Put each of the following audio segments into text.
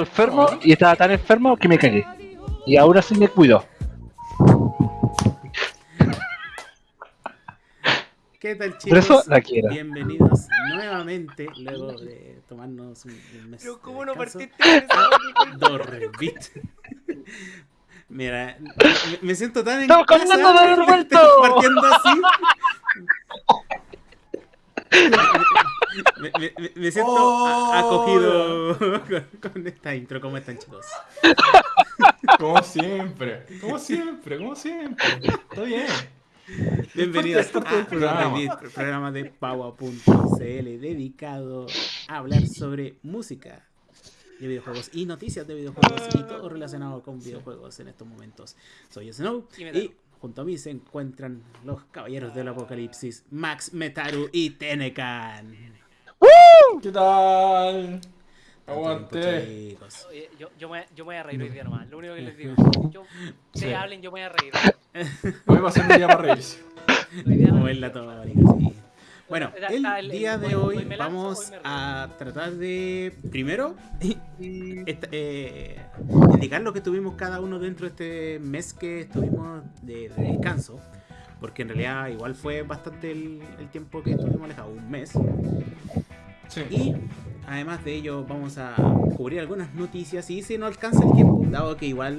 Enfermo y estaba tan enfermo que me cagué. Y ahora sí me cuido. ¿Qué tal Por chicos? eso la quiero. Bienvenidos nuevamente, luego de tomarnos un, un mes. Pero ¿cómo de no partiste a Dorrevit. Mira, me, me siento tan en ¡Estamos casa, comiendo de revuelto! partiendo así. Me, me- me- me siento Oh. a- acogido con, con esta intro. ¿Cómo están chicos? Como siempre, como siempre, como siempre. Está bien. Bienvenidos Es parte del a programa. Programa de Paua.cl dedicado a hablar sobre música de videojuegos y noticias de videojuegos y todo relacionado con videojuegos en estos momentos. Soy Snow y junto a mí se encuentran los caballeros del apocalipsis, Max, Metaru y Tenecan. ¿Qué tal? Aguante. Chicos. Oye, yo, yo, me, yo me voy a reír hoy día nomás. Lo único que les digo. Yo, Sí. se hablen, yo me voy a reír. Hoy va a ser un día para reírse. Hoy día Como es la tónica, sí. Bueno, el día de hoy- lanzo, vamos hoy a tratar de, primero, esta- eh, indicar lo que tuvimos cada uno dentro de este mes que estuvimos de, de descanso, porque en realidad igual fue bastante el, el tiempo que estuvimos alejados, un mes. Sí. Y además de ello vamos a cubrir algunas noticias y si no alcanza el tiempo, dado que igual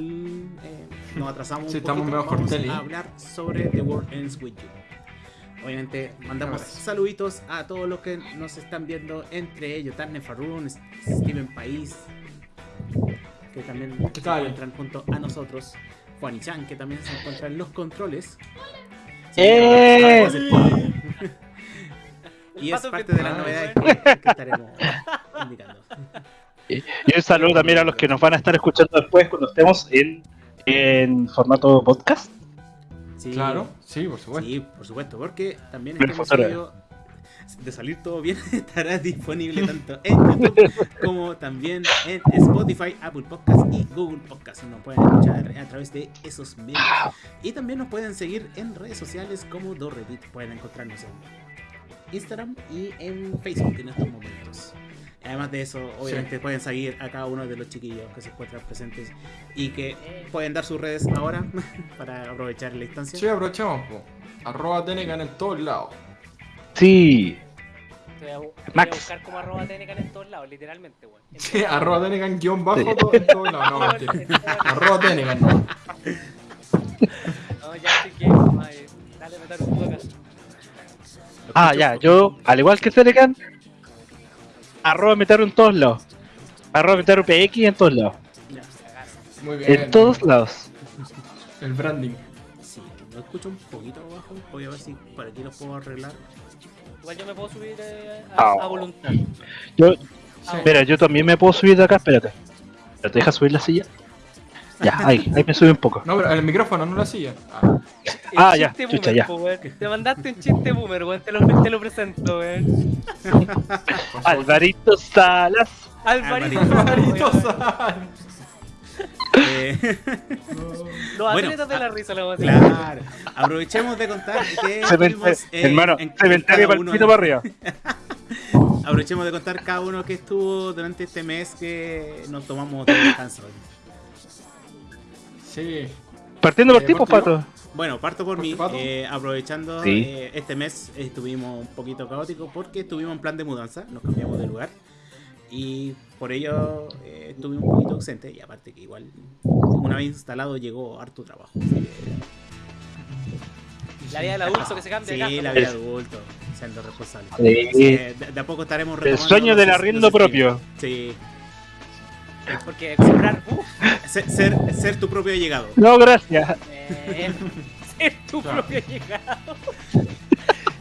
eh, nos atrasamos Sí, un poquito, vamos a hablar sobre The World Ends With You. Obviamente mandamos saluditos a todos los que nos están viendo, entre ellos Tarne Farun, Steven País, que también ¿Qué se encuentran junto a nosotros, Juan y Chan, que también se encuentra en los controles. ¡Eh! El Y es parte de las novedades que estaremos indicando. Y un saludo también a los que nos van a estar escuchando después cuando estemos en, en formato podcast. Sí. Claro, sí, por supuesto. Sí, por supuesto, porque también este episodio, de salir todo bien, estará disponible tanto en YouTube como también en Spotify, Apple Podcast y Google Podcast. Nos pueden escuchar a través de esos medios. Y también nos pueden seguir en redes sociales como Dorreddit. Pueden encontrarnos en Instagram y en Facebook en estos momentos. Además de eso, obviamente pueden seguir a cada uno de los chiquillos que se encuentran presentes y que pueden dar sus redes ahora para aprovechar la instancia. Sí, aprovechamos, po. Arroba Tenecan en todos lados. Sí. Te voy a, te voy a Max. buscar como arroba Tenecan en todos lados, literalmente, weón. Sí, arroba Tenecan guion bajo Sí. todo, en todos lados. No, mentira. Arroba Tenecan, no. No, ya estoy que. madre, Dale, meter un poco acá. Ah, ya, yo, al igual que Telecan, arroba Metaru en todos lados. Arroba Metaru PX en todos lados. Muy bien. En todos lados. El branding. Sí, lo escucho un poquito abajo. Voy a ver si por aquí lo puedo arreglar. Igual yo me puedo subir eh, Ah. a, a voluntad. Yo, Sí. mira, yo también me puedo subir de acá, espérate. ¿Pero te deja subir la silla? Ya, ahí, ahí me sube un poco. No, pero el micrófono, no la silla. Ah, Ah, ya, chucha, ya. po. Te mandaste un chiste boomer, weón. Te lo, te lo presento, weón. Alvarito Salas. Alvarito. Alvarito. weón. Sal. Eh, Los Bueno, atletas de la risa, lo vamos a decir. claro. Aprovechemos de contar que eh, hermano, en- en cementerio para uno el pito de- para arriba. Aprovechemos de contar cada uno que estuvo durante este mes que nos tomamos de descanso. Sí. Partiendo por Eh, ti, pues, pato. Bueno, parto por mí. Eh, aprovechando Sí. eh, este mes estuvimos un poquito caóticos porque estuvimos en plan de mudanza, nos cambiamos de lugar y por ello eh, estuve un poquito ausente y aparte que igual una vez instalado llegó harto trabajo. así que- La vida del adulto que se cambia Sí, de casa. la vida de adulto, siendo responsable. Sí. Así que de, de a poco estaremos El sueño del arriendo propio. Sí, Porque comprar. Uh, ser, ser, ser tu propio llegado. No, gracias. eh, ser tu Claro. propio llegado.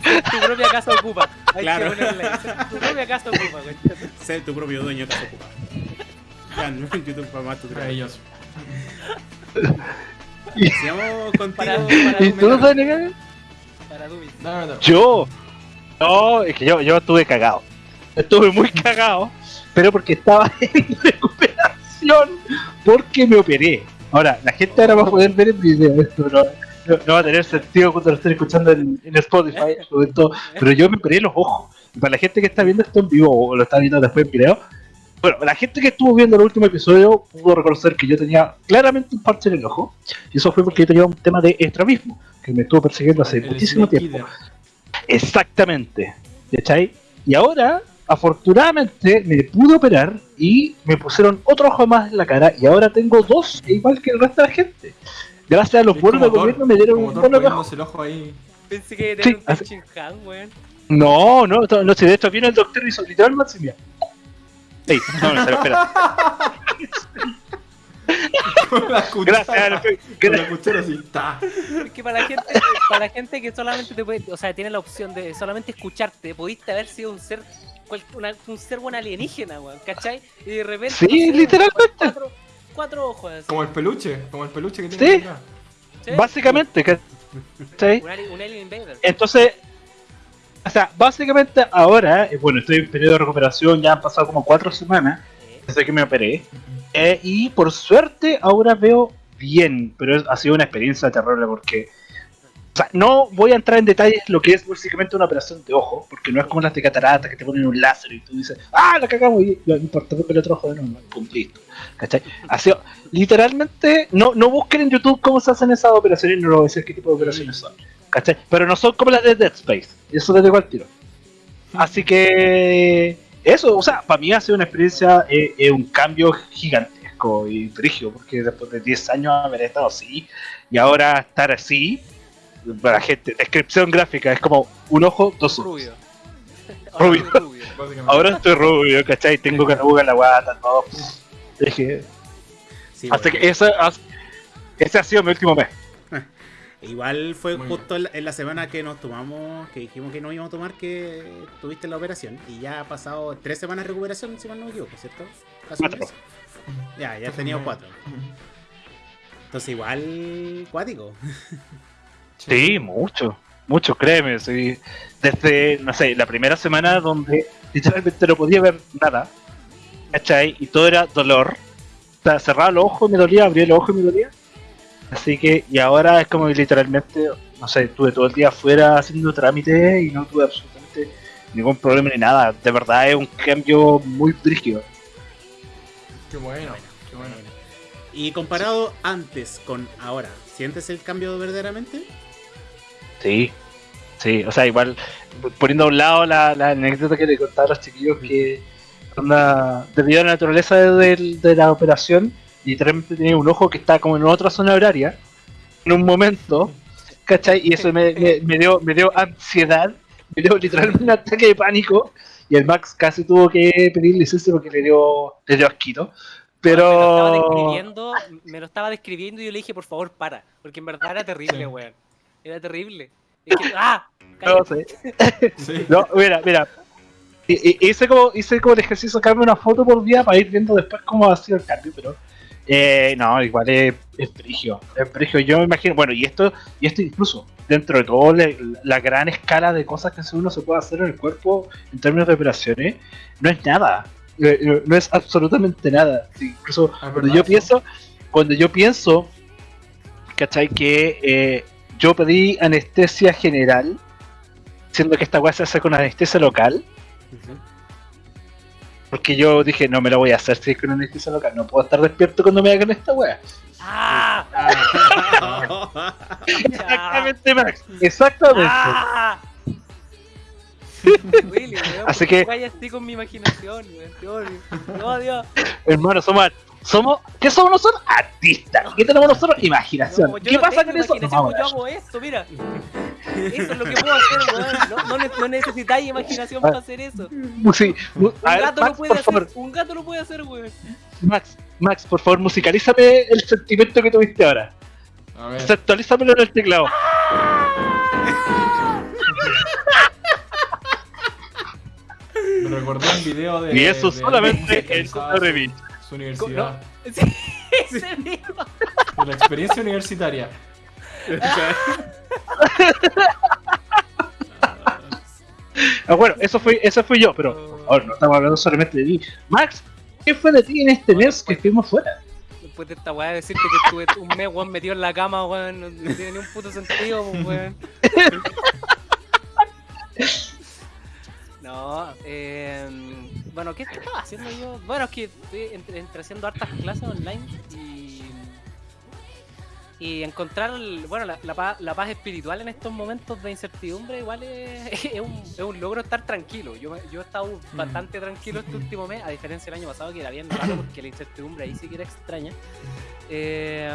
Ser tu propia casa ocupa. Hay Claro. que ponerle. Ser tu propia casa ocupa, weón. Ser tu propio dueño de casa ocupa. Vean, en YouTube para más tu trabajo. Maravilloso. Sigamos contigo. Para, para, ¿Y tú. Daniel? para Dubis. Dame, dame. Yo. No, es que yo, yo estuve cagado. Estuve muy cagado, pero porque estaba en recuperación, porque me operé. Ahora, la gente ahora va a poder ver el video, esto no, no- no va a tener sentido cuando lo estén escuchando en, en Spotify, sobre todo, pero yo me operé los ojos. Y para la gente que está viendo esto en vivo o lo está viendo después en video, Bueno, la gente que estuvo viendo el último episodio pudo reconocer que yo tenía claramente un parche en el ojo. Y eso fue porque yo tenía un tema de estrabismo, que me estuvo persiguiendo hace El muchísimo tiempo. Exactamente. ¿Cachai? Y ahora, afortunadamente, me pude operar y me pusieron otro ojo más en la cara y ahora tengo dos, igual que el resto de la gente. Gracias a los como del gobierno me dieron un bono el ojo ahí. Pensé que era Sí, un Han, weón. No, no, no, no, si de hecho viene el doctor y hizo literal Maximia. Ey, no, no, espera. Con la cuchara. Gracias, Con la cuchara así. Ta. Es que para la gente, para la gente que solamente te puede, o sea, tiene la opción de solamente escucharte, pudiste haber sido un ser cual- una- un ser buen alienígena, weón, ¿cachai? Y de repente. Sí, literalmente. Cuatro, cuatro ojos así. Como el peluche. Como el peluche que Sí. tiene acá. ¿sí? Básicamente, ¿cachai? Un, alien, un alien invader. Entonces, o sea, básicamente ahora, eh, bueno, estoy en periodo de recuperación, ya han pasado como cuatro semanas Eh, desde que me operé. eh, y por suerte ahora veo bien, pero ha sido una experiencia terrible porque... O sea, no voy a entrar en detalles lo que es básicamente una operación de ojo, porque no es como las de catarata que te ponen un láser y tú dices, ¡ah, la cagamos! Y no importa, el otro ojo no, no, pum, listo. ¿Cachai? Ha sido, literalmente, no, no busquen en YouTube cómo se hacen esas operaciones, no les voy a decir qué tipo de operaciones son. ¿Cachai? Pero no son como las de Dead Space, eso les digo al tiro. Así que eso, o sea, para mí ha sido una experiencia, eh, eh, un cambio gigantesco y brígido, porque después de 10 años haber estado así y ahora estar así, para la gente, descripción gráfica, es como un ojo, dos ojos. rubio. Rubio. Ahora rubio. Ahora estoy rubio, ¿cachai? Tengo canuga en la guata, todo. Dije, Sí, así bueno. que ese, ha- ese ha sido mi último mes. Igual fue Muy justo en la, en la semana que nos tomamos, que dijimos que no íbamos a tomar, que tuviste la operación. Y ya ha pasado tres semanas de recuperación, si mal no me equivoco, ¿cierto? Casi un Cuatro. Ya, ya has tenido cuatro. Entonces igual cuático. Sí, mucho, mucho, créeme. sí. Desde, no sé, la primera semana donde literalmente no podía ver nada, ¿cachai? Y todo era dolor. O sea, cerraba los ojos y me dolía, abría los ojos y me dolía. Así que, y ahora es como que literalmente, no sé, estuve todo el día afuera haciendo trámites y no tuve absolutamente ningún problema ni nada. De verdad es un cambio muy brígido. Qué bueno. Qué bueno. Y comparado antes con ahora, ¿sientes el cambio verdaderamente? Sí, sí, o sea, igual poniendo a un lado la, la anécdota que le contaba a los chiquillos que onda, debido a la naturaleza del- de, la operación, literalmente tenía un ojo que estaba como en otra zona horaria en un momento, ¿cachai? Y eso me, me- me dio, me dio ansiedad, me dio literalmente un ataque de pánico y el Max casi tuvo que pedir licencia porque le dio, le dio asquito. Me lo estaba Pero describiendo, me lo estaba describiendo y yo le dije, por favor, para. Porque en verdad era terrible, weón. Era terrible. Es que- ¡Ah! no sé. Sí. No, mira, mira. Hice como, hice como el ejercicio de sacarme una foto por día para ir viendo después cómo ha sido el cambio, pero eh, no, igual es, es brigio, es brigio. Yo me imagino, bueno, y esto, y esto incluso dentro de todo la, la gran escala de cosas que uno se puede hacer en el cuerpo en términos de operaciones, no es nada, Eh, no, no es absolutamente nada. Incluso cuando yo pienso, cuando yo pienso, ¿cachai? Que eh, yo pedí anestesia general, siendo que esta weá se hace con anestesia local, porque yo dije, no me la voy a hacer si es con anestesia local, no puedo estar despierto cuando me hagan esta weá. ¡Ah! Ah. Exactamente, Max, exactamente. ¡Ah! Willy, weón, Así ¿por qué que- Vaya así con mi imaginación, weón. Odio. Hermano, somos, somos, ¿qué somos nosotros? Artistas. ¿Qué tenemos nosotros? Imaginación. No, ¿Qué no pasa con eso? Vamos yo ver. hago esto, mira. Eso es lo que puedo hacer, weón. No, no, ne- no necesitáis imaginación para hacer eso. Un Sí, a ver, gato Max, lo puede por hacer. favor, Un gato lo puede hacer, weón. Max, Max, por favor, musicalízame el sentimiento que tuviste ahora. A ver. Actualízamelo en el teclado. Me recordé un video de. Y eso de solamente alguien en Revit. Su, universidad. Sí, ese mismo. De la experiencia universitaria. Ah, bueno, eso fue, eso fui yo, pero por favor, no estamos hablando solamente de mí. Max, ¿qué fue de ti en este mes que estuvimos fuera? Después de esta weá decirte que estuve un mes, weón, metido en la cama, weón, no, no tiene ni un puto sentido, pues, weón. No, eh, bueno, ¿qué, estaba haciendo yo? Bueno, es que estoy entre, entre haciendo hartas clases online y. Y encontrar, bueno, la, la paz, la paz espiritual en estos momentos de incertidumbre igual es, es un, es un logro estar tranquilo. Yo, yo he estado bastante tranquilo este último mes, a diferencia del año pasado que era bien raro porque la incertidumbre ahí sí que era extraña. Eh,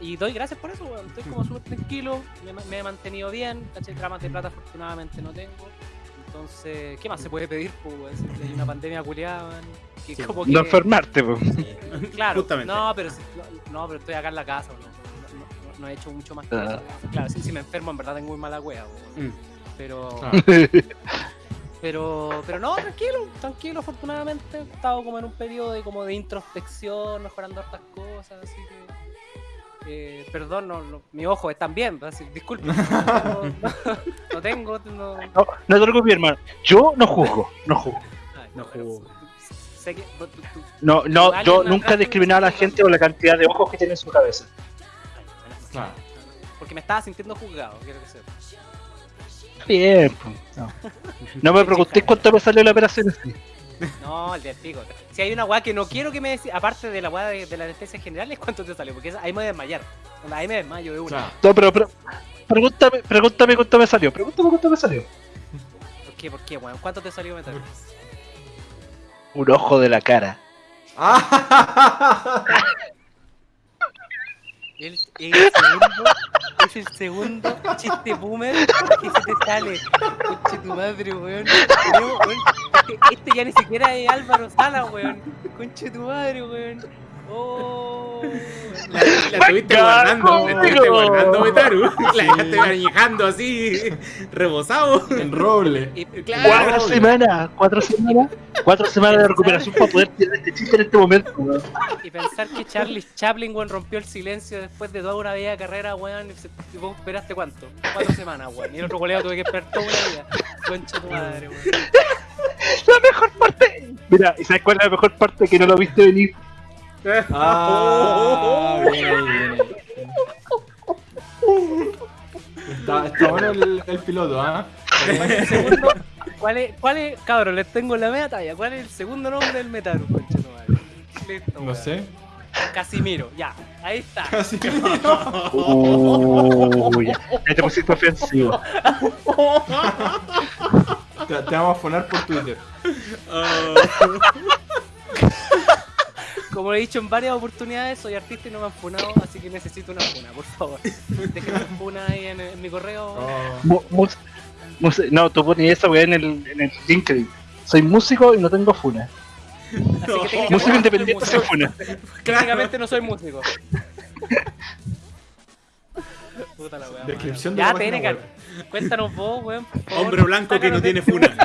y doy gracias por eso, estoy como súper tranquilo, me, he mantenido bien, ¿cachai? Dramas de plata afortunadamente no tengo. Entonces, ¿qué más se puede pedir? Pues, hay una pandemia culiada, que Sí. como que... No enfermarte, po. Claro, Justamente. no, pero no, pero estoy acá en la casa, no, no- no- no he hecho mucho más que Ah. eso. Claro, si, si me enfermo en verdad tengo muy mala wea. Mm. pero, Claro. pero, pero no, tranquilo, tranquilo, afortunadamente. He estado como en un periodo de como de introspección, mejorando hartas cosas, así que. Eh, perdón, no, no- mi ojo están bien, así, disculpen. No, no- no tengo, no, No, no te preocupes, hermano. Yo no juzgo, no juzgo. ay, No juzgo. Sé que, tú- tú- No, yo nunca discriminado a la gente por la cantidad de ojos que tiene en su cabeza. ay, bueno, Claro. porque me estaba sintiendo juzgado, quiero que sepa. Bien, po. no. No me preguntéis cuánto me salió la operación. No, el del pico. Si hay una weá que no quiero que me decís, aparte de la weá de, de la anestesia general, es cuánto te salió, porque esa- ahí me voy a desmayar. Ahí me desmayo de una. No, pero, pero pregúntame, pregúntame cuánto me salió. Pregúntame cuánto me salió. ¿Por qué? ¿Por qué, weón? ¿Cuánto te salió metal? Un ojo de la cara. El, el segundo, es el segundo chiste boomer que se te sale. Conche tu madre, weón, Este, este ya ni siquiera es Álvaro Sala, weón. Conche tu madre, weón. Oh. La, la estuviste guardando, la estuviste guardando, Metaru. La dejaste añejando así, rebosado. en roble. Claro. Cuatro semanas, cuatro semanas, cuatro semanas de recuperación para poder tirar este chiste en este momento. weón. y pensar que Charlie Chaplin, weón, rompió el silencio después de toda una vida de carrera, weón. y vos esperaste cuánto? Cuatro semanas, weón. Y el otro colega tuve que esperar toda una vida. Concha tu madre, weón. La mejor parte. Mira, ¿y sabes cuál es la mejor parte que no lo viste venir? Ah, bien ahí, bien ahí. Está, está bueno el, el piloto, ¿ah? Segundo, ¿cuál es, cuál es, cabrón, les tengo la media talla. ¿Cuál es el segundo nombre del Metaru, concha tu madre? Listo, No weón. sé. Casimiro, ya, ahí está. Casi. Uy, ya te pusiste ofensivo. Te, te vamos a poner por Twitter. Como he dicho en varias oportunidades, soy artista y no me han funado, así que necesito una funa, por favor. Déjenme una funa ahí en, en mi correo. Oh, Mu- mus- mus- no, tú pones esa weá en el, en el LinkedIn. Soy músico y no tengo funa. Así que técnicamente Músico no independiente sin funa. Técnicamente no soy músico. Puta la weá. Descripción de Ya, la web. cuéntanos vos, weón. Hombre blanco que no tiene funa.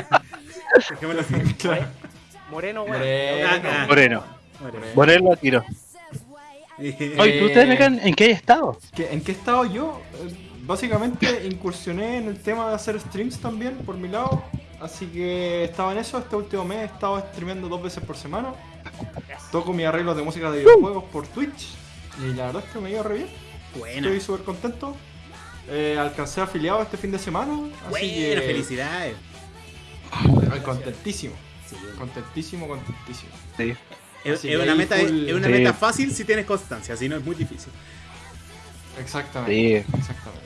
Dejémoslo así. Claro. Moreno, weón. Moreno. Moreno. Moreno tiro. Eh, Oye, ¿tú, Tenecan, en qué estado? ¿Qué- ¿En qué estado yo? Eh, Básicamente incursioné en el tema de hacer streams también por mi lado. Así que estaba en eso. Este último mes he estado streameando dos veces por semana. Toco mis arreglos de música de videojuegos por Twitch. Y la verdad es que me iba re bien. Buena. Estoy súper contento. Eh, alcancé afiliado este fin de semana. Así Buena, que. felicidades. Ay, contentísimo. Sí. Contentísimo, contentísimo. Sí. Es, una meta, full- es una Sí. meta fácil si tienes constancia, si no es muy difícil. Exactamente. Sí. Exactamente.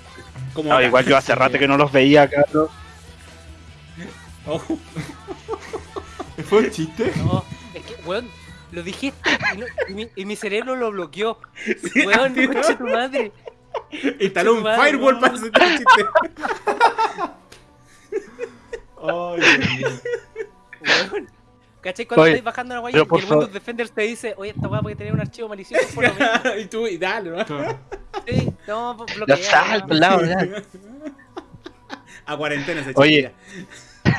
Como No, ahora. igual yo hace rato que no los veía, cabrón. Ojo. ¿Fue un chiste? No, es que, weón, lo dijiste y, no- y mi, y mi cerebro lo bloqueó. Weón, tío. concha tu madre. Instaló un Madre, firewall no. para chiste. Ay, Dios mío. Weón. ¿Cachai? Cuando Oye, estáis bajando la guaya y el Windows Defender te dice, oye, esta weá puede tener un archivo malicioso por lo menos. y tú, y dale, ¿no? Sí, no, La bloquea. sal, ¿no? pelado, ya. A cuarentena se Oye.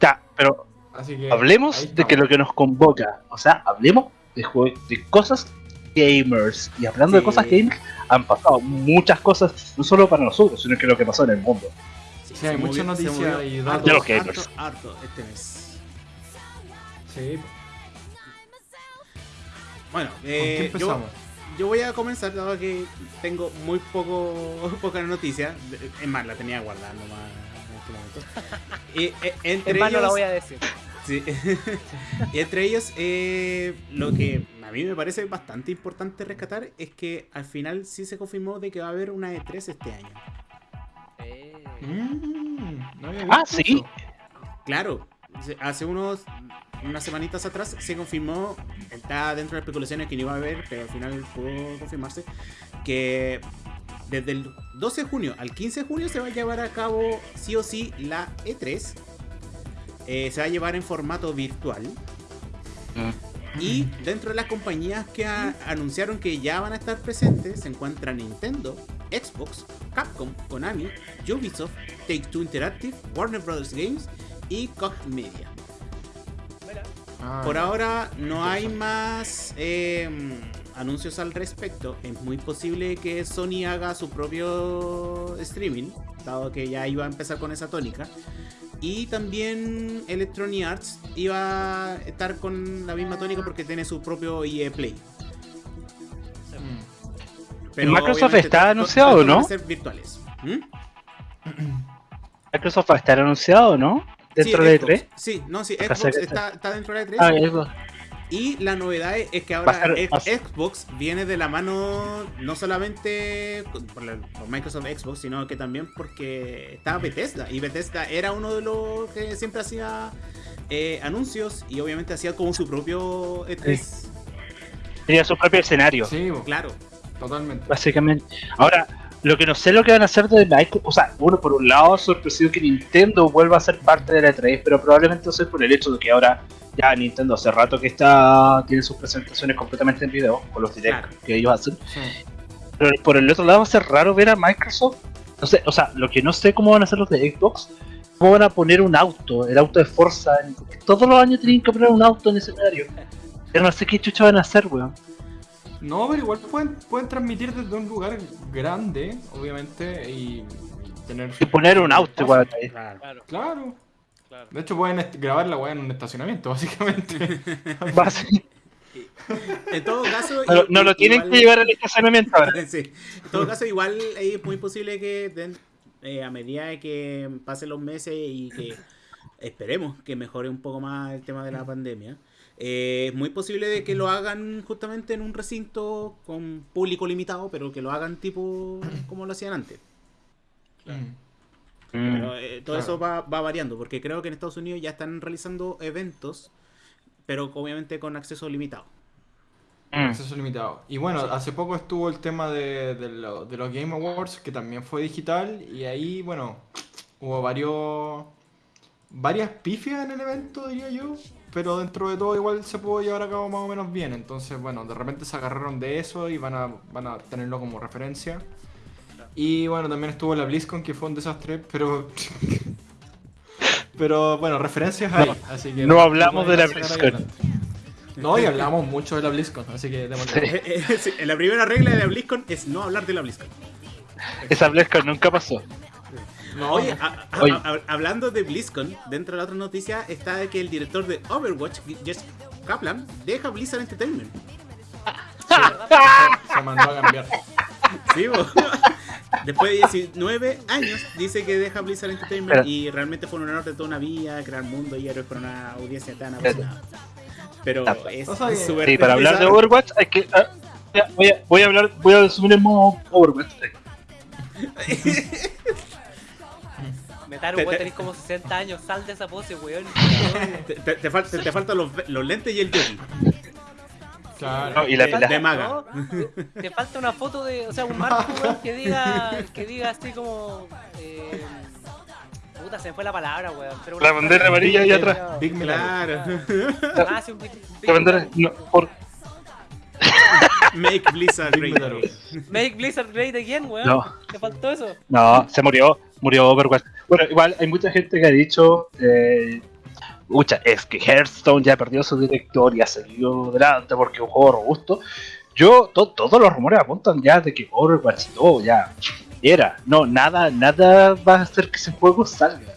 Ya, pero Así que. ahí hablemos de que lo que nos convoca, o sea, hablemos de, de cosas gamers. Y hablando de cosas gamers, han pasado muchas cosas, no solo para nosotros, sino que lo que pasó en el mundo. Sí, Sí, hay muchas noticias datos. De los harto, gamers. harto este mes. Sí. Bueno, ¿Con qué eh, yo, empezamos? yo voy a comenzar dado que tengo muy poco poca noticia. Es más, la tenía guardando más en este momento. Y, eh, entre En ellos, la voy a decir. Sí. y entre ellos, eh, lo que a mí me parece bastante importante rescatar es que al final sí se confirmó de que va a haber una E3 este año. Eh, Mm, no había Ah, sí. Claro, hace unos unas semanitas atrás se confirmó, está dentro de las especulaciones que no iba a haber, pero al final pudo confirmarse, que desde el 12 de junio al 15 de junio se va a llevar a cabo sí o sí la E3. Eh, se va a llevar en formato virtual. Y dentro de las compañías que anunciaron que ya van a estar presentes se encuentran Nintendo, Xbox, Capcom, Konami, Ubisoft, Take Two Interactive, Warner Bros. Games y Koch Media. mira, Ah, Por ahora no hay más eh, anuncios al respecto. Es muy posible que Sony haga su propio streaming, dado que ya iba a empezar con esa tónica. Y también Electronic Arts iba a estar con la misma tónica porque tiene su propio EA Play. mm. Microsoft obviamente está anunciado, ¿no? a ser virtuales. ¿Mm? Microsoft va a estar anunciado, ¿no? Dentro Sí, de Xbox. E3. Sí, no, sí, Xbox está, está dentro de la E3. Ah, Xbox. Y la novedad es que ahora ser- Xbox viene de la mano no solamente por, la- por Microsoft Xbox, sino que también porque está Bethesda. Y Bethesda era uno de los que siempre hacía eh, anuncios y obviamente hacía como su propio E3. Tenía su propio escenario, Sí, Claro. totalmente. básicamente. Ahora, lo que no sé lo que van a hacer de Microsoft, o sea, uno por un lado sorpresivo que Nintendo vuelva a ser parte de la E3, pero probablemente sea por el hecho de que ahora ya Nintendo hace rato que está tiene sus presentaciones completamente en video, con los directs Claro. que ellos hacen. Sí. Pero por el otro lado va a ser raro ver a Microsoft. No sé, o sea, lo que no sé cómo van a hacer los de Xbox, cómo van a poner un auto, el auto de Forza. en- todos los años tienen que poner un auto en escenario. Pero no sé qué chucha van a hacer, weón. No, pero igual pueden, pueden transmitir desde un lugar grande, obviamente, y, y tener... Y poner un auto igual. Claro. claro, Claro. claro. De hecho, pueden grabar la weá en un estacionamiento, básicamente. En todo caso. No, lo- no tienen igual- que llevar al estacionamiento ahora. Sí. En todo caso, igual es muy posible que den- eh, a medida de que pasen los meses y que esperemos que mejore un poco más el tema de la pandemia, eh, es muy posible de que lo hagan justamente en un recinto con público limitado, pero que lo hagan tipo como lo hacían antes. Mm. Pero eh, todo claro. eso va, va variando, porque creo que en Estados Unidos ya están realizando eventos, pero obviamente con acceso limitado. Mm. Acceso limitado. Y bueno, hace poco estuvo el tema de, de lo- de los Game Awards, que también fue digital, y ahí, bueno, hubo varios varias pifias en el evento, diría yo, pero dentro de todo igual se pudo llevar a cabo más o menos bien. Entonces, bueno, de repente se agarraron de eso y van a, van a tenerlo como referencia. Y bueno, también estuvo la BlizzCon, que fue un desastre, pero... pero bueno, referencias hay, así que... no hablamos de la BlizzCon. No, y hablamos mucho de la BlizzCon, así que. Eh, eh, sí, la primera regla de la BlizzCon es no hablar de la BlizzCon. Esa BlizzCon nunca pasó. No, Oye, a- a- Oye. a- hablando de BlizzCon, dentro de la otra noticia está de que el director de Overwatch, Jess Kaplan, deja Blizzard Entertainment. se mandó a cambiar. Sí, bo. Después de 19 años, dice que deja Blizzard Entertainment Pero- y realmente fue un honor de toda una vida, crear mundo y héroes para una audiencia tan apasionada. Pero pues. es súper Sí, para hablar de. Overwatch hay que. ah, voy, a, voy a hablar, voy a resumir el modo Overwatch. Metaru, Te- vos tenés como 60 años, sal de esa pose, weón. Te, te, te falta- te faltan los, los lentes y el jockey. Claro. No, y la de, pelada. de maga. No, te- te falta una foto de, o sea, un marco, weón, que diga, que diga así como, eh, puta, se me fue la palabra, weón. Pero La bandera amarilla ahí atrás. Big. Claro. Ah, sí, un big- big La bandera- no, por- Make Blizzard great. Make Blizzard great again, weón. No. ¿Te faltó eso? no, se murió. Murió Overwatch. Bueno, igual hay mucha gente que ha dicho. Eh, Ucha, es que Hearthstone ya perdió su director y ha salido adelante porque es un juego robusto. Yo, to- todos los rumores apuntan ya de que Overwatch 2 ya era. No, nada, nada va a hacer que ese juego salga.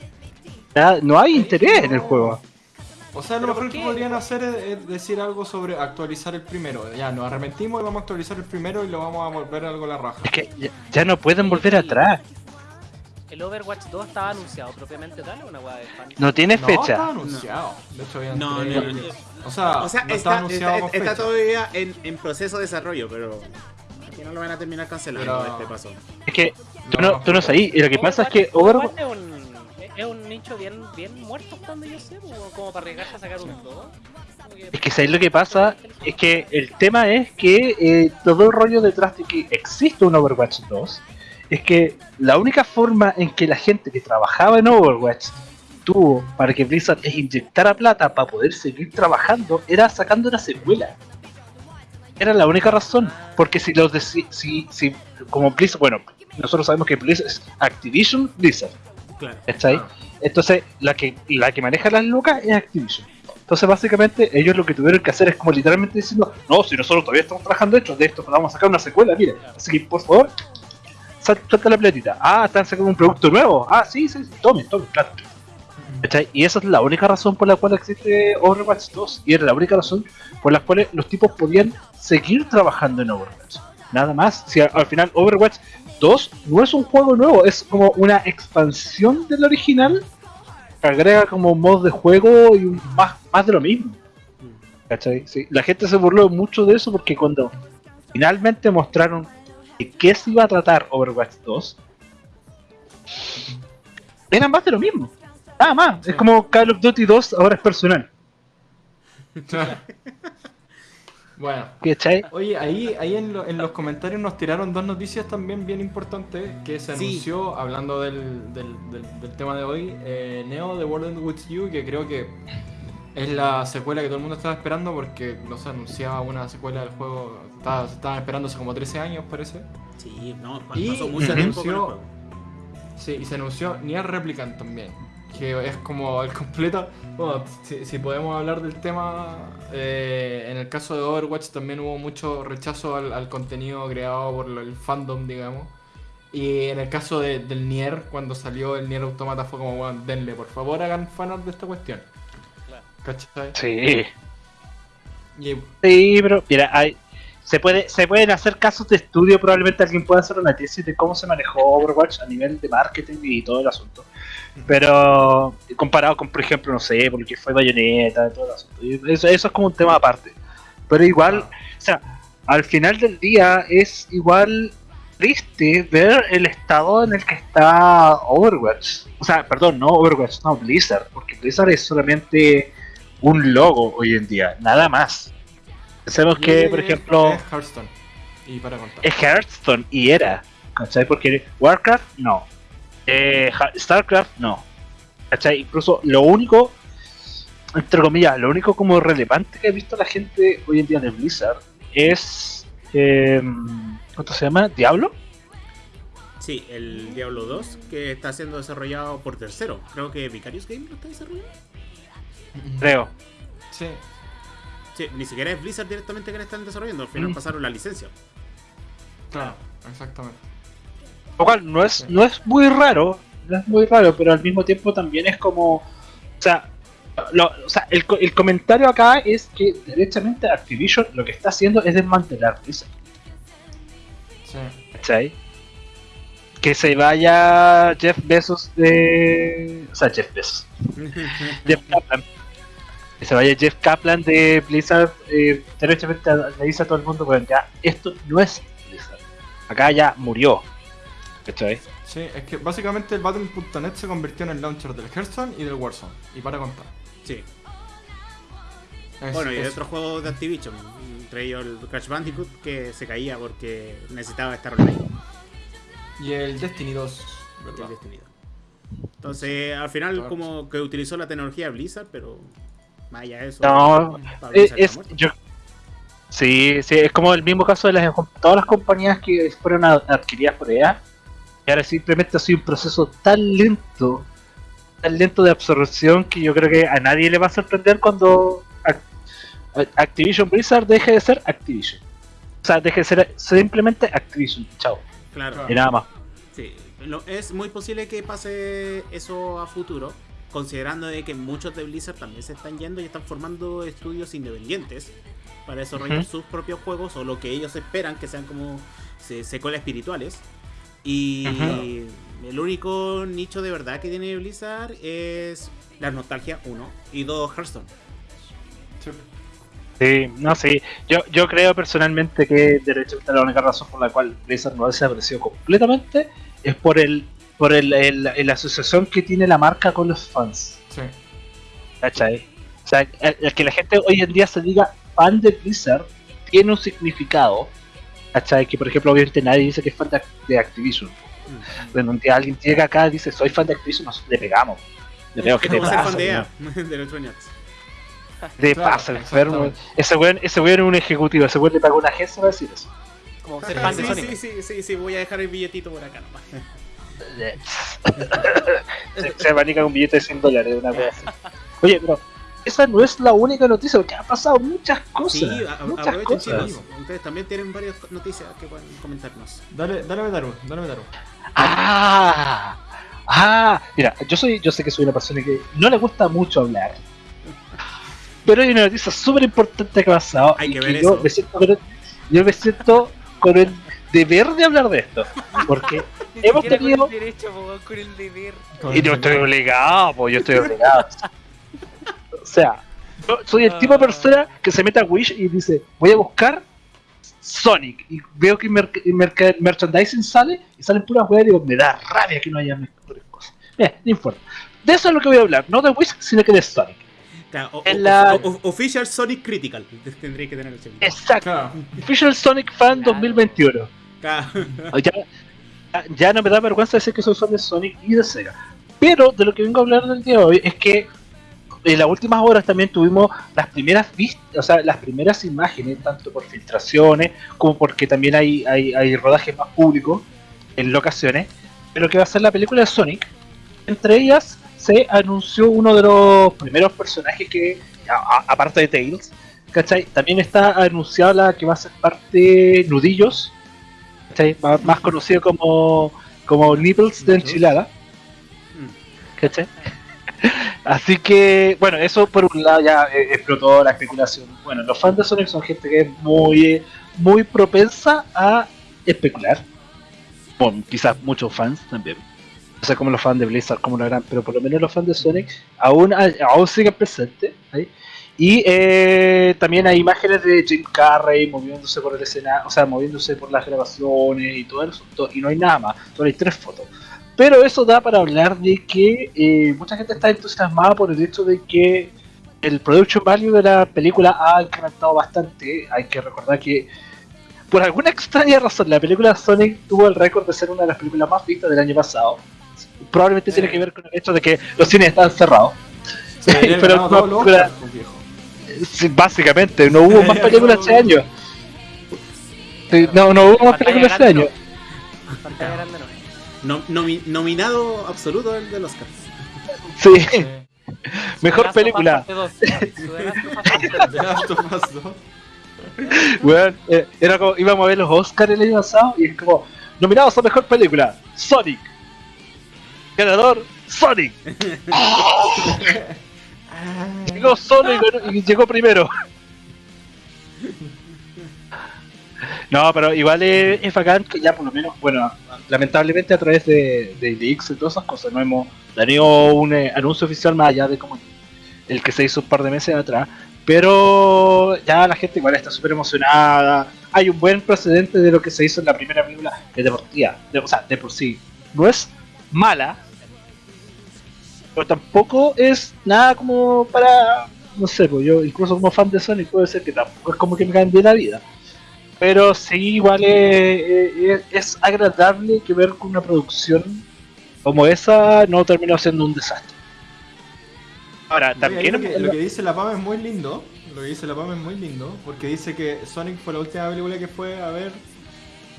Nada- no hay interés en el juego. O sea, lo ¿Pero mejor que podrían hacer es, es decir algo sobre actualizar el primero. Ya, nos arrepentimos y vamos a actualizar el primero y lo vamos a volver algo a la raja. Es que ya, ya no pueden volver atrás. El Overwatch 2 estaba anunciado propiamente tal o una weá de fan. No tiene No, fecha. estaba anunciado. De hecho, había No, no, no. O sea, O sea, no está, anunciado está- está todavía en, en proceso de desarrollo, pero aquí no lo van a terminar cancelando Pero- este paso. Es que tú No, no, tú no sabes. Y lo que pasa es que Overwatch Overwatch. Es un, es nicho bien, bien muerto donde yo sé, como para arriesgarse a sacar un 2. Es que ¿sabes lo que pasa? Es que el tema es que eh, todo el rollo detrás de que existe un Overwatch 2 es que la única forma en que la gente que trabajaba en Overwatch tuvo para que Blizzard inyectara plata para poder seguir trabajando era sacando una secuela. Era la única razón. Porque si los de, si, si- como Blizzard, bueno, nosotros sabemos que Blizzard es Activision Blizzard. Claro. ¿Cachai? Entonces, la que, la que maneja las lucas es Activision. Entonces, básicamente, ellos lo que tuvieron que hacer es como literalmente diciendo, no, si nosotros todavía estamos trabajando esto, de esto vamos a sacar una secuela, mire. Así que, por favor, sal- suelta la platita. Ah, están sacando un producto nuevo. Ah, sí, sí, sí, tomen, tomen, plata. ¿Cachai? Y esa es la única razón por la cual existe Overwatch 2. Y era la única razón por la cual los tipos podían seguir trabajando en Overwatch. Nada más. Si al, al final Overwatch 2 no es un juego nuevo, es como una expansión del original. que agrega como mods de juego y un- más, más de lo mismo. ¿Cachai? Sí. La gente se burló mucho de eso porque cuando finalmente mostraron de qué se iba a tratar Overwatch 2, era más de lo mismo. Nada más. Sí. Es como Call of Duty 2 ahora es personal. bueno. ¿Cachai? Oye, ahí, ahí en, lo- en los comentarios nos tiraron dos noticias también bien importantes que se Sí. anunció, hablando del, del, del- del tema de hoy, eh, Neo The World Ends With You, que creo que es la secuela que todo el mundo estaba esperando porque no se anunciaba una secuela del juego, estaba, se estaban esperando hace como 13 años parece. Sí, no, Y pasó mucho tiempo con el anunció- juego. Sí, y se anunció Nier Replicant también. Que es como el completo. Bueno, si, si podemos hablar del tema. Eh, en el caso de Overwatch también hubo mucho rechazo al, al contenido creado por el fandom, digamos. Y en el caso de- del Nier, cuando salió el Nier Automata, fue como, bueno, denle, por favor, hagan fanart de esta cuestión. Claro. ¿Cachai? Sí. Y Sí, pero mira, hay, se, puede, se pueden hacer casos de estudio, probablemente alguien pueda hacer una tesis de cómo se manejó Overwatch a nivel de marketing y todo el asunto. Pero comparado con, por ejemplo, no sé, porque fue Bayonetta y todo el asunto. Eso, eso es como un tema aparte. Pero igual, Ah. o sea, al final del día es igual triste ver el estado en el que está Overwatch. O sea, perdón, no Overwatch, no Blizzard, porque Blizzard es solamente un logo hoy en día, nada más. Pensemos que, por ejemplo, Es Hearthstone. Y para contar. es Hearthstone y era, ¿cachai? Porque Warcraft no, eh, Starcraft no, ¿cachai? Incluso lo único, entre comillas, lo único como relevante que ha visto la gente hoy en día de Blizzard es, eh, ¿cuánto se llama? ¿Diablo? Sí, el Diablo 2 que está siendo desarrollado por tercero. Creo que Vicarious Game lo está desarrollando. Creo. Sí. Sí, ni siquiera es Blizzard directamente que le están desarrollando. Al final Mm. pasaron la licencia. Claro, exactamente. Lo cual no es, no es muy raro, no es muy raro, pero al mismo tiempo también es como. O sea, lo- o sea el, el comentario acá es que derechamente Activision lo que está haciendo es desmantelar Blizzard, Sí. ¿cachai? Que se vaya Jeff Bezos de. O sea, Jeff Bezos. Jeff Kaplan. Que se vaya Jeff Kaplan de Blizzard. Eh, derechamente le dice a todo el mundo: bueno, ya, esto no es Blizzard. Acá ya murió. ¿Cachai? Sí, es que básicamente el Battle.net se convirtió en el launcher del Hearthstone y del Warzone. Y para contar. Sí. Es- Bueno, y hay es- otros juegos de Activision, entre ellos el Crash Bandicoot, que se caía porque necesitaba estar online. Y el Destiny 2, ¿verdad? el Destiny 2. Entonces, al final, como que utilizó la tecnología Blizzard, pero más allá de eso. No, para Eh, Blizzard es, muerto. yo, sí, sí, es como el mismo caso de las, todas las compañías que fueron a- adquiridas por EA. Y ahora simplemente ha sido un proceso tan lento, tan lento de absorción que yo creo que a nadie le va a sorprender cuando Ac- Activision Blizzard deje de ser Activision. O sea, deje de ser simplemente Activision. Chao. Claro. Y nada más. Sí, es muy posible que pase eso a futuro, considerando de que muchos de Blizzard también se están yendo y están formando estudios independientes para desarrollar sus propios juegos o lo que ellos esperan que sean como se- secuelas espirituales. Y el único nicho de verdad que tiene Blizzard es la nostalgia, uno. Y dos, Hearthstone. Sí. Sí, no, sí. Yo, yo creo personalmente que derechamente la única razón por la cual Blizzard no ha desaparecido completamente es por el por el, el- el- la asociación que tiene la marca con los fans. Sí. ¿Cachai? O sea, el, el que la gente hoy en día se diga fan de Blizzard tiene un significado. ¿Cachai? Que por ejemplo, obviamente nadie dice que es fan de, de Activision. Cuando un día alguien llega acá y dice soy fan de Activision, nosotros le pegamos. Le pegamos, ¿qué te pasa? fan de? EA, de Electronic Arts. ¿Qué te Claro, pasa, enfermo? Ese weón, ese weón es un ejecutivo, ese weón le pagó una agencia para decir eso. Como ser fan de Sí, Sonic. sí, sí, sí, sí, voy a dejar el billetito por acá nomás. se, se abanica un billete de 100 dólares, una cosa así. Oye, pero esa no es la única noticia, porque han pasado muchas cosas. Sí, a- a- muchas cosas. Ustedes también tienen varias noticias que pueden comentarnos. Dale, dale Metaru, dale Metaru. Ah, ah, mira, yo soy, yo sé que soy una persona que no le gusta mucho hablar. Pero hay una noticia súper importante que ha pasado. Hay y que que ver yo eso. Me siento con el- yo me siento con el deber de hablar de esto. Porque hemos tenido. con el derecho, po, con el deber. Y no estoy obligado, pues yo estoy obligado. O sea, yo soy el tipo de persona que se mete a Wish y dice, voy a buscar Sonic. Y veo que mer- merc- merchandising sale y salen puras weas y digo, me da rabia que no haya mejores cosas. Bien, no importa. De eso es lo que voy a hablar, no de Wish, sino que de Sonic. Claro, o- En la- o- o- Official Sonic Critical. Tendría que tener el segundo. Exacto. Claro. Official Sonic Fan Claro. 2021. Claro. Ya, ya no me da vergüenza decir que soy fan de Sonic y de Sega. Pero de lo que vengo a hablar del día de hoy es que en las últimas horas también tuvimos las primeras vistas, o sea, las primeras imágenes, tanto por filtraciones como porque también hay, hay, hay rodajes más públicos en locaciones, pero que va a ser la película de Sonic. Entre ellas se anunció uno de los primeros personajes que, a- a- aparte de Tails, ¿cachai? También está anunciada la que va a ser parte Nudillos, ¿cachai? Más, más conocido como, como Nipples de enchilada. ¿Cachai? Así que, bueno, eso por un lado ya eh, explotó la especulación. Bueno, los fans de Sonic son gente que es muy, muy propensa a especular. Bueno, quizás muchos fans también. No sé cómo los fans de Blizzard, cómo lo harán, pero por lo menos los fans de Sonic aún, aún siguen presentes. ¿ahí? Y eh, también hay imágenes de Jim Carrey moviéndose por el escenario, o sea, moviéndose por las grabaciones y todo eso, to- y no hay nada más, solo hay tres fotos. Pero eso da para hablar de que eh, mucha gente está entusiasmada por el hecho de que el production value de la película ha incrementado bastante. Hay que recordar que por alguna extraña razón la película Sonic tuvo el récord de ser una de las películas más vistas del año pasado. Probablemente tiene que ver con el hecho de que los cines están cerrados. Debería Pero viejo. Sí, básicamente, no hubo más películas este año. Sí, no, no hubo más películas este grande, año. No. Nomi- nominado absoluto del, del Oscar. Sí, Sí. mejor película. parte dos. Su The Last of Us. The Last of Us 2. Weón, eh, era como, íbamos a ver los Oscars el año pasado y es como, nominados a mejor película, Sonic. Ganador, Sonic. Llegó ganó- y llegó primero. No, pero igual es, es bacán que ya por lo menos, bueno, lamentablemente a través de, de leaks y todas esas cosas no hemos tenido un eh, anuncio oficial más allá de como el que se hizo un par de meses atrás. Pero ya la gente igual está súper emocionada. Hay un buen precedente de lo que se hizo en la primera película es deportiva. De, o sea, de por sí. No es mala, pero tampoco es nada como para. No sé, pues yo, incluso como fan de Sonic, puede ser que tampoco es como que me cambie la vida. Pero sí, igual es, es- es agradable que ver que una producción como esa no terminó siendo un desastre. Ahora, también. lo, que, lo que dice la PAM es muy lindo. Lo que dice la PAM es muy lindo. Porque dice que Sonic fue la última película que fue a ver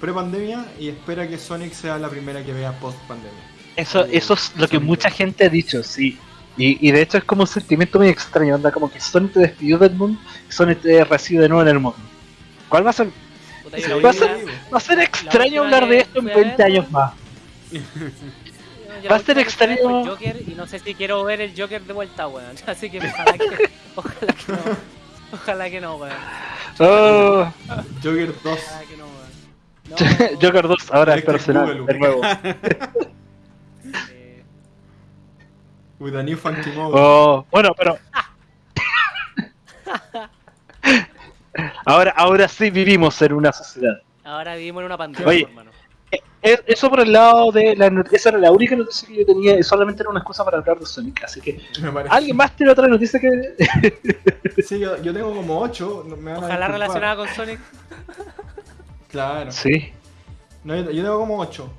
pre-pandemia y espera que Sonic sea la primera que vea post-pandemia. Eso, eso es lo que Sonic mucha gente ha dicho, sí. Y, y de hecho es como un sentimiento muy extraño, anda como que Sonic te despidió del mundo y Sonic te recibe de nuevo en el mundo. ¿Cuál va a ser? Puta, Sí, va a ser- Va a ser extraño hablar de esto en fui a 20 ver, años más. va a ser extraño. el Joker y no sé si quiero ver el Joker de vuelta, weón. Así que ojalá que, ojalá que no. Ojalá que no, weón. Oh, Joker 2. Ojalá que no, weón. No, Joker 2 ahora es personal, de nuevo. With a new funky mode. Oh, bueno, pero. Ahora, ahora sí vivimos en una sociedad. ahora vivimos en una pandemia, Oye. hermano. Eh, Eso por el lado de la noticia, esa era la única noticia que yo tenía, y solamente era una excusa para hablar de Sonic. Así que. ¿alguien más tiene otra noticia que.? Sí, yo, yo tengo como 8. Me van a Ojalá relacionada con Sonic. Claro. Sí. No, yo, yo tengo como 8.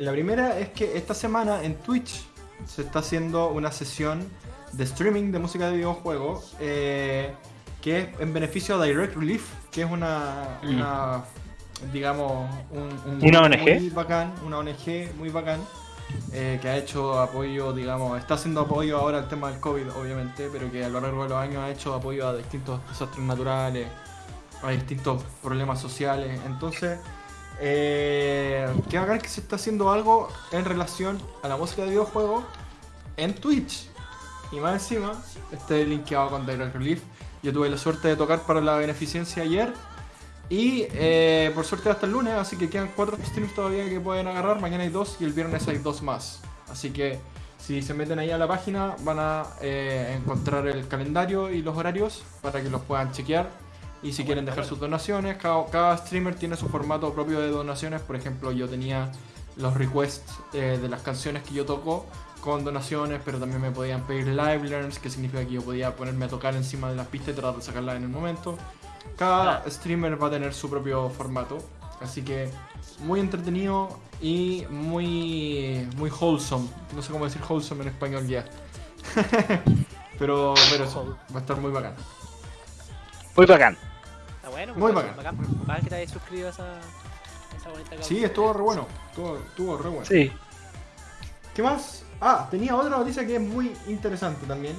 la primera es que esta semana en Twitch se está haciendo una sesión de streaming de música de videojuegos eh, que es en beneficio a Direct Relief, que es una, Mm. una digamos, un, un Una ONG. muy bacán, una ONG muy bacán. eh, que ha hecho apoyo, digamos, está haciendo apoyo ahora al tema del COVID, obviamente, pero que a lo largo de los años ha hecho apoyo a distintos desastres naturales, a distintos problemas sociales. Entonces, eh, qué bacán que se está haciendo algo en relación a la música de videojuegos en Twitch. Y más encima, este linkeado con Direct Relief. Yo tuve la suerte de tocar para la beneficencia ayer. Y eh, por suerte hasta el lunes, así que quedan cuatro streams todavía que pueden agarrar. Mañana hay dos y el viernes hay dos más. Así que si se meten ahí a la página van a eh, encontrar el calendario y los horarios para que los puedan chequear. Y si quieren dejar sus donaciones, cada, cada streamer tiene su formato propio de donaciones. Por ejemplo, yo tenía los requests eh, de las canciones que yo toco con donaciones, pero también me podían pedir live learns, que significa que yo podía ponerme a tocar encima de las pistas y tratar de sacarlas en el momento. Cada Claro. streamer va a tener su propio formato, así que muy entretenido y muy muy wholesome. No sé cómo decir wholesome en español ya. pero pero eso, va a estar muy bacán. Muy bacán. Está bueno. Muy pues, bacán. Bacán que te hayas suscrito a esa, a esa bonita. Sí, estuvo re bueno. Estuvo, estuvo re bueno. Sí. ¿Qué más? Ah, tenía otra noticia que es muy interesante también.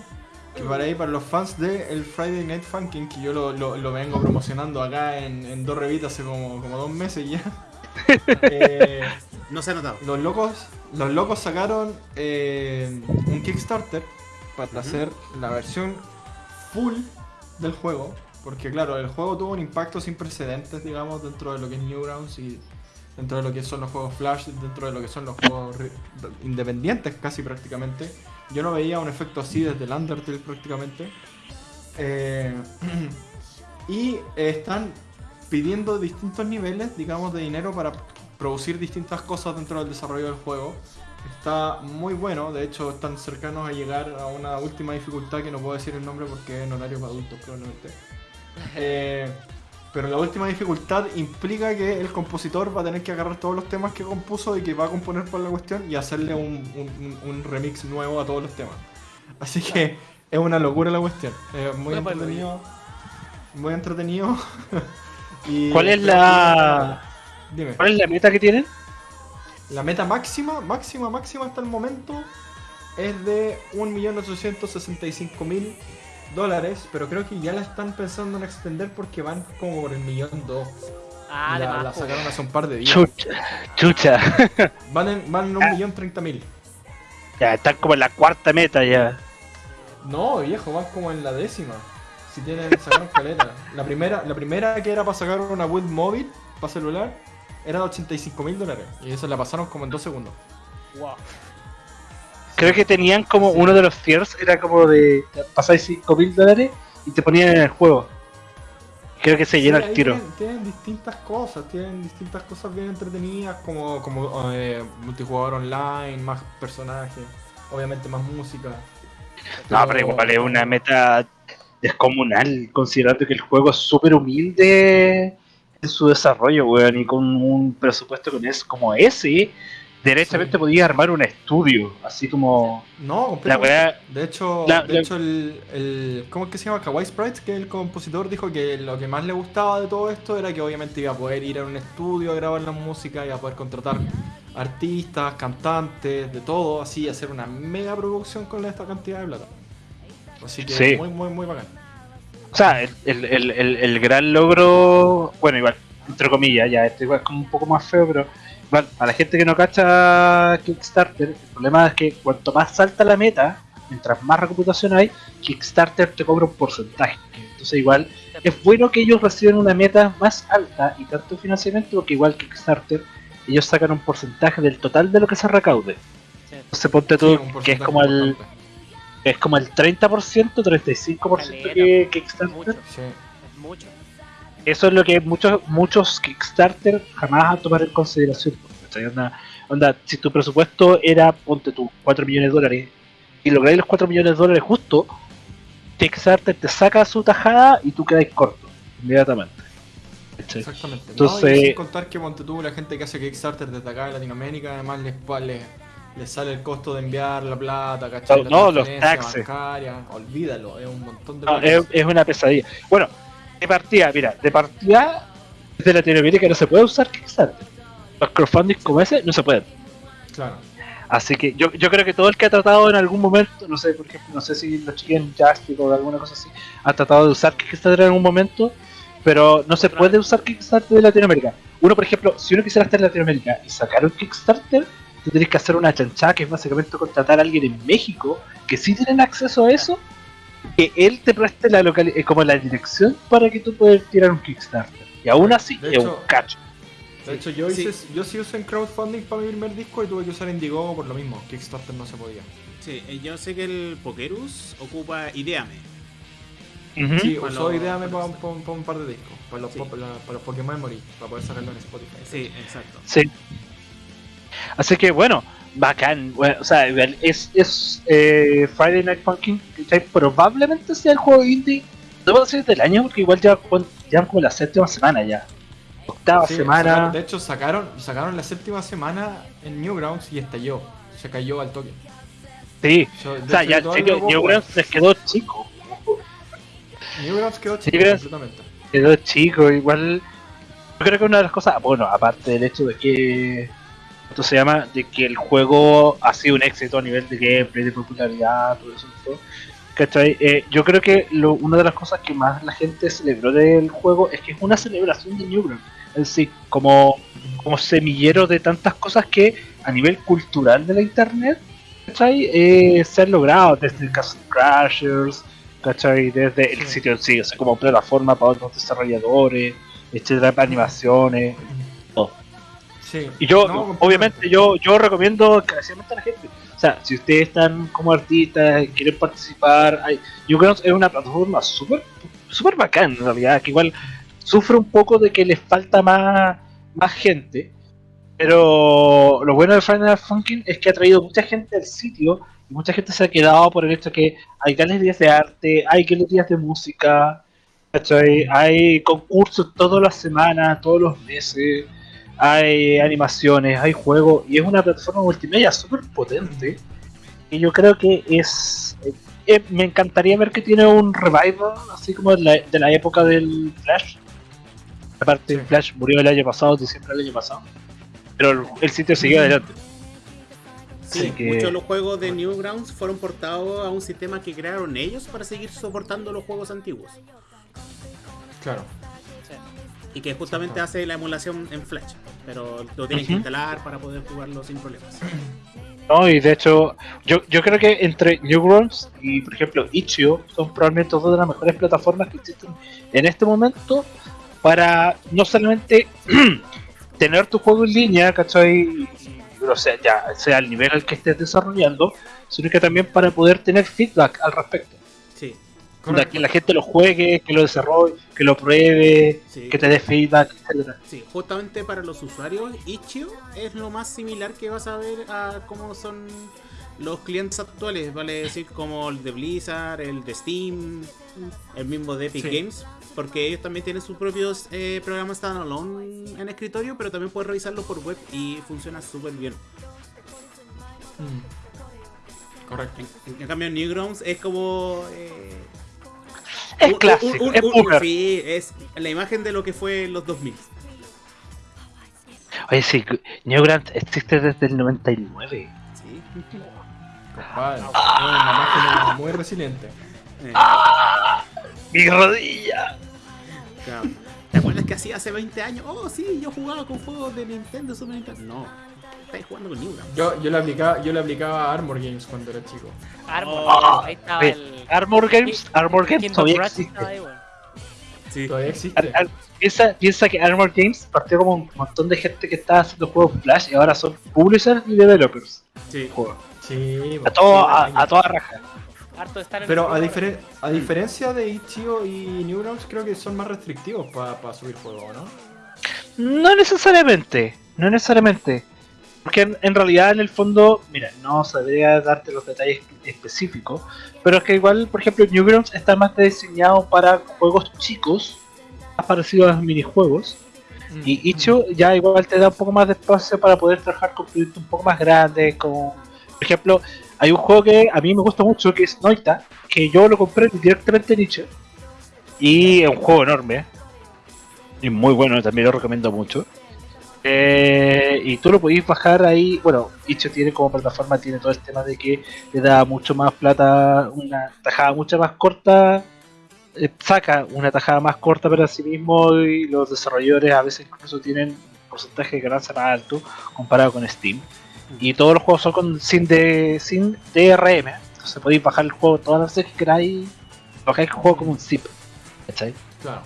Que para ahí, para los fans de el Friday Night Funkin', que yo lo, lo- lo vengo promocionando acá en, en dos revistas hace como, como dos meses ya. Eh, No se ha notado. los locos los locos sacaron eh, un Kickstarter para hacer la versión full del juego. Porque claro, el juego tuvo un impacto sin precedentes, digamos, dentro de lo que es Newgrounds y dentro de lo que son los juegos Flash, dentro de lo que son los juegos independientes casi prácticamente. Yo no veía un efecto así desde el Undertale prácticamente. Eh, y eh, están pidiendo distintos niveles, digamos, de dinero para producir distintas cosas dentro del desarrollo del juego. Está muy bueno, de hecho están cercanos a llegar a una última dificultad que no puedo decir el nombre porque es en horario para adultos probablemente. Eh, pero la última dificultad implica que el compositor va a tener que agarrar todos los temas que compuso y que va a componer por la cuestión y hacerle un, un- un- remix nuevo a todos los temas. Así que es una locura la cuestión. Es muy Bueno, entretenido. Muy entretenido. Y ¿Cuál es la- Dime. ¿Cuál es la meta que tienen? La meta máxima, máxima, máxima hasta el momento es de 1.865.000 dólares, pero creo que ya la están pensando en extender porque van como por el millón dos. Ah, la, además. la sacaron hace un par de días. Chucha. Chucha. Van en, van en un millón treinta mil. ya, están como en la cuarta meta ya. No, viejo, van como en la décima. Si tienen, sacaron caleta. La primera, la primera que era para sacar una web móvil para celular era de 85 mil dólares. Y esa la pasaron como en dos segundos. Wow. Creo que tenían como Sí. uno de los tiers, era como de pasáis 5 mil dólares y te ponían en el juego. Creo que se llena Sí, el tiro. Tienen, tienen distintas cosas, tienen distintas cosas bien entretenidas, como, como eh, multijugador online, más personajes, obviamente más música. No, pero igual es una meta descomunal, considerando que el juego es súper humilde en su desarrollo, weón, y con un presupuesto con es como ese, derechamente Sí. podía armar un estudio, así como No, la weá. De hecho, la- de la- hecho el, el- ¿cómo es que se llama? Kawaii Sprites, que el compositor, dijo que lo que más le gustaba de todo esto era que obviamente iba a poder ir a un estudio a grabar la música, iba a poder contratar artistas, cantantes, de todo, así, hacer una mega producción con esta cantidad de plata. Así que Sí. muy, muy, muy bacán. O sea, el, el, el, el- el gran logro, bueno, igual, entre comillas, ya, esto igual es como un poco más feo, pero igual, a la gente que no cacha Kickstarter, el problema es que cuanto más salta la meta, mientras más reputación hay, Kickstarter te cobra un porcentaje. Entonces igual es bueno que ellos reciban una meta más alta y tanto financiamiento, porque igual Kickstarter, ellos sacan un porcentaje del total de lo que se recaude. Sí. Entonces ponte Sí, tú un que es como el es como el 30%, 35% Caleta, que Kickstarter. mucho, Sí. Eso es lo que muchos muchos Kickstarter jamás van a tomar en consideración. Onda, onda, si tu presupuesto era, ponte tú, 4 millones de dólares, y lográis los 4 millones de dólares justo, Kickstarter te saca su tajada y tú quedas corto, inmediatamente. Exactamente. Entonces- no, y sin contar que ponte tú, la gente que hace Kickstarter desde acá de Latinoamérica, además les, les, les sale el costo de enviar la plata, ¿cachai? La No, los taxes. bancaria, olvídalo, es un montón de No, es, es una pesadilla. Bueno, de partida, mira, de partida, desde Latinoamérica no se puede usar Kickstarter. Los crowdfunding como ese no se pueden. Claro. Así que yo, yo creo que todo el que ha tratado en algún momento, no sé, por ejemplo, no sé si los chicos en Joystick o alguna cosa así, ha tratado de usar Kickstarter en algún momento, pero no se puede usar Kickstarter de Latinoamérica. Uno, por ejemplo, si uno quisiera estar en Latinoamérica y sacar un Kickstarter, tú tienes que hacer una chanchada que es básicamente contratar a alguien en México que sí tienen acceso a eso, que él te preste la local eh, como la dirección para que tú puedas tirar un Kickstarter. Y aún así De es un cacho. De Sí, hecho, yo, sí. hice, yo sí usé en crowdfunding para mi primer disco y tuve que usar Indiegogo por lo mismo. Kickstarter no se podía. Sí, eh, yo sé que el Pokerus ocupa Ideame. Ujú. Sí, Para usó los- Ideame para, un par de discos. Para los, Sí. para los Pokémon Memory, para poder sacarlo en Spotify. Sí, exacto. Sí. Así que bueno, bacán. Bueno, o sea, es, es eh, Friday Night Funkin'. Probablemente sea el juego indie, no puedo decir del año, porque igual ya llevan como la séptima semana ya. Octava Sí, semana. sacaron- de hecho, sacaron, sacaron la séptima semana en Newgrounds y estalló. Se cayó al toque. Sí. Yo- O sea, ya puedo Newgrounds les quedó chico. Newgrounds quedó chico Newgrounds- completamente. Quedó chico, igual. Yo creo que una de las cosas, bueno, aparte del hecho de que. Esto se llama, de que el juego ha sido un éxito a nivel de gameplay, de popularidad, todo eso. todo, ¿Cachai? Eh, yo creo que lo- una de las cosas que más la gente celebró del juego es que es una celebración de Newgrounds. Es decir, como, como semillero de tantas cosas que a nivel cultural de la internet, ¿cachai? Eh, se han logrado desde Castle Crashers, ¿cachai? Desde el sitio en sí, o sea, como plataforma para otros desarrolladores, etcétera, para animaciones. Sí. Y yo, No, obviamente, yo, yo recomiendo encarecidamente a la gente. O sea, si ustedes están como artistas y quieren participar, hay, yo creo que es una plataforma súper súper bacán en realidad, que igual sufre un poco de que les falta más, más gente. Pero lo bueno de Final Funkin es que ha traído mucha gente al sitio y mucha gente se ha quedado por el hecho que hay galerías de arte, hay galerías de música, ¿cachai? hay concursos todas las semanas, todos los meses, hay animaciones, hay juegos y es una plataforma multimedia súper potente. Y yo creo que es. eh, eh, me encantaría ver que tiene un revival, así como de la, de la época del Flash. Aparte, Sí. Flash murió el año pasado, diciembre del año pasado. Pero el, el sitio siguió adelante. Sí, que- muchos de los juegos de Newgrounds fueron portados a un sistema que crearon ellos para seguir soportando los juegos antiguos. Claro. Y que justamente hace la emulación en Flash. Pero lo tienen que instalar para poder jugarlo sin problemas. No, y de hecho, yo, yo creo que entre Newgrounds y, por ejemplo, Itch.io son probablemente dos de las mejores plataformas que existen en este momento para no solamente tener tu juego en línea, ¿cachai? O sea, ya sea el nivel al que estés desarrollando, sino que también para poder tener feedback al respecto. Sí, Que la gente lo juegue, que lo desarrolle, que lo pruebe, sí. que te dé feedback, etcétera. Sí, justamente para los usuarios, Itch.io es lo más similar que vas a ver a cómo son los clientes actuales, vale decir como el de Blizzard, el de Steam, el mismo de Epic Sí. Games, porque ellos también tienen sus propios eh, programas standalone en escritorio, pero también puedes revisarlo por web y funciona súper bien. Mm. Correcto. En, en cambio, Newgrounds es como... eh, Es clásico, un- un- es un- boomer. sí, es la imagen de lo que fue en los 2000. Oye, sí, Newgrounds existe desde el 99. Sí. Compadre. Es una máquina muy resiliente. Eh, ¡Mi rodilla! Claro. ¿Te acuerdas que hacía hace 20 años? Oh, sí, yo jugaba con juegos de Nintendo, Super Nintendo. No. Estáis jugando con Newgrounds. Yo, yo, le aplicaba, yo le aplicaba a Armor Games cuando era chico. Armor, Oh, ahí estaba Ve, el. Armor Games, Armor Games todavía existe. ahí. Sí. Todavía existe. Ar- piensa, piensa que Armor Games partió como un montón de gente que estaba haciendo juegos Flash y ahora son publishers y developers. Sí. Sí, A, todo, sí, a, a toda raja. Harto de estar en Pero a, a diferencia de Itch.io y Newgrounds, creo que son más restrictivos para subir juegos, ¿no? No necesariamente, no necesariamente. Porque en, en realidad, en el fondo, mira, no sabría darte los detalles específicos, pero es que igual, por ejemplo, Newgrounds está más diseñado para juegos chicos, más parecidos a los minijuegos, y Icho ya igual te da un poco más de espacio para poder trabajar con proyectos un poco más grandes, como, por ejemplo, hay un juego que a mí me gusta mucho, que es Noita, que yo lo compré directamente en Icho, y es un juego enorme, y muy bueno, también lo recomiendo mucho. Eh, y tú lo podéis bajar ahí. Bueno, Itch tiene como plataforma, tiene todo el tema de que le da mucho más plata, una tajada mucho más corta. eh, saca una tajada más corta para sí mismo y los desarrolladores a veces incluso tienen un porcentaje de ganancia más alto comparado con Steam. Y todos los juegos son con, sin, de, sin DRM. Entonces podéis bajar el juego todas las veces que queráis. Bajáis el juego como un zip. ¿Cachai? Claro.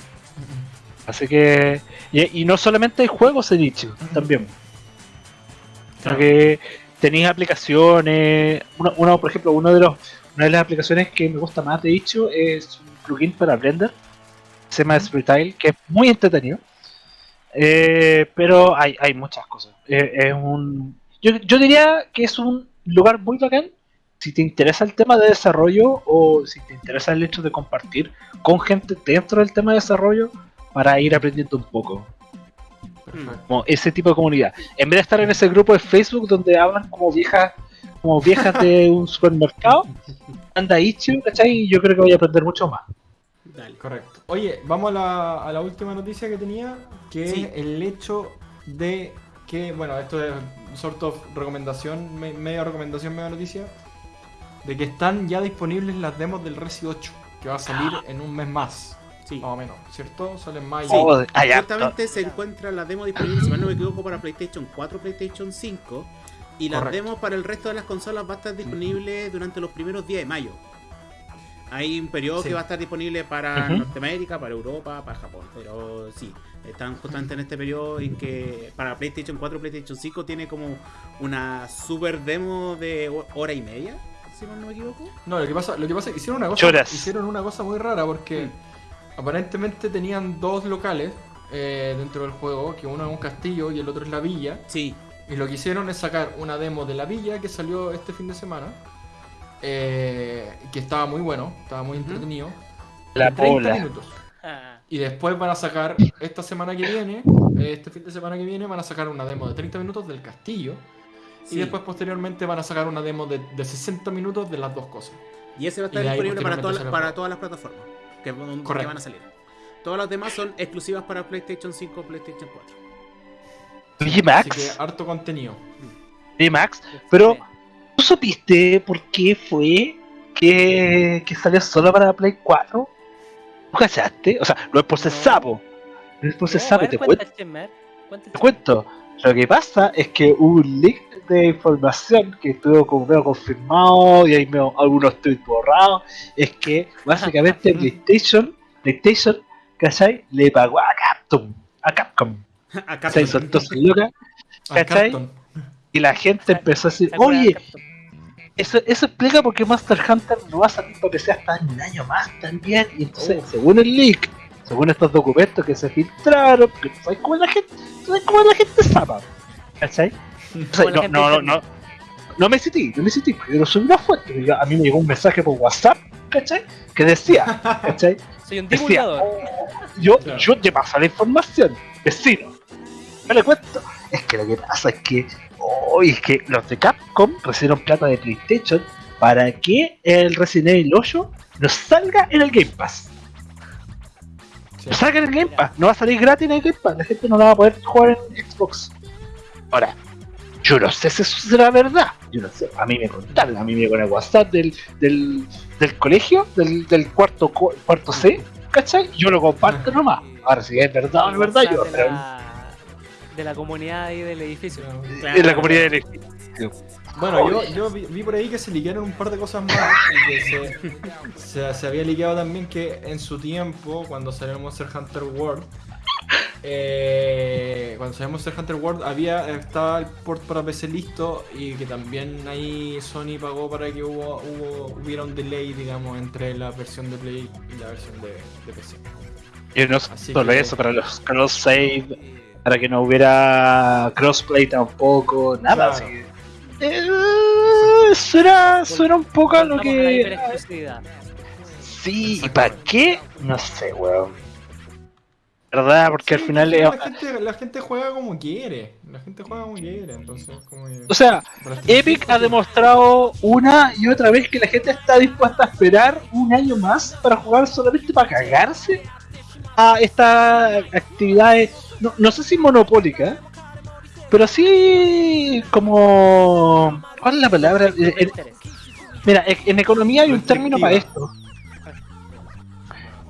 Así que. Y, y no solamente hay juegos en Itch, también. Claro. que tenéis aplicaciones. Uno, uno, por ejemplo, uno de los, una de las aplicaciones que me gusta más de Itch es un plugin para Blender. Se llama Spreetile, que es muy entretenido. Eh, pero hay, hay muchas cosas. Eh, es un. Yo, yo diría que es un lugar muy bacán. Si te interesa el tema de desarrollo o si te interesa el hecho de compartir con gente dentro del tema de desarrollo para ir aprendiendo un poco. Perfecto. Como ese tipo de comunidad. En vez de estar en ese grupo de Facebook donde hablan como viejas, como viejas de un supermercado, anda Ichio, ¿cachai? Y yo creo que voy a aprender mucho más. Dale. Correcto. Oye, vamos a la, a la última noticia que tenía, que Sí. es el hecho de que, bueno, esto es sort of recomendación, me- media recomendación, media noticia, de que están ya disponibles las demos del Resi 8, que va a salir en un mes más, Sí. más o menos, ¿cierto? Sale en mayo. Sí. Oh, Justamente se encuentra la demo disponible, si mal no me equivoco, para PlayStation 4, PlayStation 5. Y las Correcto. demos para el resto de las consolas va a estar disponible durante los primeros días de mayo. Hay un periodo Sí. que va a estar disponible para. Norteamérica, para Europa, para Japón. Pero sí, están justamente en este periodo en que para PlayStation 4, PlayStation 5 tiene como una super demo de ho- hora y media, si mal no me equivoco. No, lo que pasa, lo que pasa es que hicieron una cosa, Choras. hicieron una cosa muy rara porque Mm. Aparentemente tenían dos locales eh, dentro del juego, que uno es un castillo y el otro es la villa. Sí, Y lo que hicieron es sacar una demo de la villa que salió este fin de semana. eh, que estaba muy bueno, estaba muy entretenido. La de 30 bola. minutos. Ah, Y después van a sacar, esta semana que viene, este fin de semana que viene, van a sacar una demo de 30 minutos del castillo. sí. Y después posteriormente van a sacar una demo de, de 60 minutos de las dos cosas. Y ese va a estar disponible para, el para todas las plataformas que, Correcto. van a salir. Todas las demás son exclusivas para PlayStation 5 PlayStation 4. Oye, Así Max, que harto contenido. oye, Max, pero ¿tú supiste por qué fue que, que salió solo para Play 4? ¿No cachaste? O sea, no es por ser No. sapo. No es por ser sapo, te cuento. Te cuento. Lo que pasa es que hubo un leak de información que estuvo como medio confirmado y hay medio- algunos tweets borrados. Es que básicamente PlayStation, PlayStation, ¿cachai? Le pagó a Capcom. A Capcom. Acá Se soltó su loca A ¿Cachai? Capcom. y la gente empezó a decir, oye, Capcom. eso, eso explica por qué Monster Hunter no va a salir para PC hasta un año más también. Y entonces, Oh. según el leak, según estos documentos que se filtraron, que tú sabes cómo la gente, sabes cómo la gente zapa, ¿cachai? O sea, no, no, no, no, no me cité, no me cité, porque yo no soy una fuente. yo- a mí me llegó un mensaje por WhatsApp, ¿cachai? Que decía, ¿cachai? Soy un Decía, divulgador. yo, Claro. yo te paso la información, vecino. No le cuento. Es que lo que pasa es que hoy es que los de Capcom recibieron plata de PlayStation para que el Resident Evil 8 no salga en el Game Pass. Sí. No salga en el Game Pass, no va a salir gratis en el Game Pass, la gente no la va a poder jugar en Xbox. Ahora, yo no sé si eso será verdad. Yo no sé, a mí me contaron, a mí me con el WhatsApp del, del, del colegio, del, del cuarto, cuarto C, ¿cachai? Yo lo comparto nomás. Ahora si es verdad o no es verdad, yo. De pero- la- de la comunidad ahí del edificio. Claro. En la comunidad del edificio. Bueno, yo, yo vi, vi por ahí que se liquearon un par de cosas más y que se, se, se había liqueado también que en su tiempo, cuando salió Monster Hunter World, eh, cuando salió Monster Hunter World había estaba el port para PC listo y que también ahí Sony pagó para que hubo, hubo- hubiera un delay, digamos, entre la versión de Play y la versión de, de PC. Y no Así solo que- eso, para los cross save, para que no hubiera crossplay tampoco, nada. Claro. así. Eh, suena, suena un poco a lo que. Sí, ¿y para qué? No sé, weón. ¿Verdad? Porque al final. la, gente, la gente juega como quiere. La gente juega como quiere, entonces como O sea, Epic ha demostrado una y otra vez que la gente está dispuesta a esperar un año más para jugar solamente para cagarse a estas actividades, no, no sé si monopólicas, pero sí como... ¿Cuál es la palabra? Eh, en- Interés. mira, en, en economía hay un término para esto.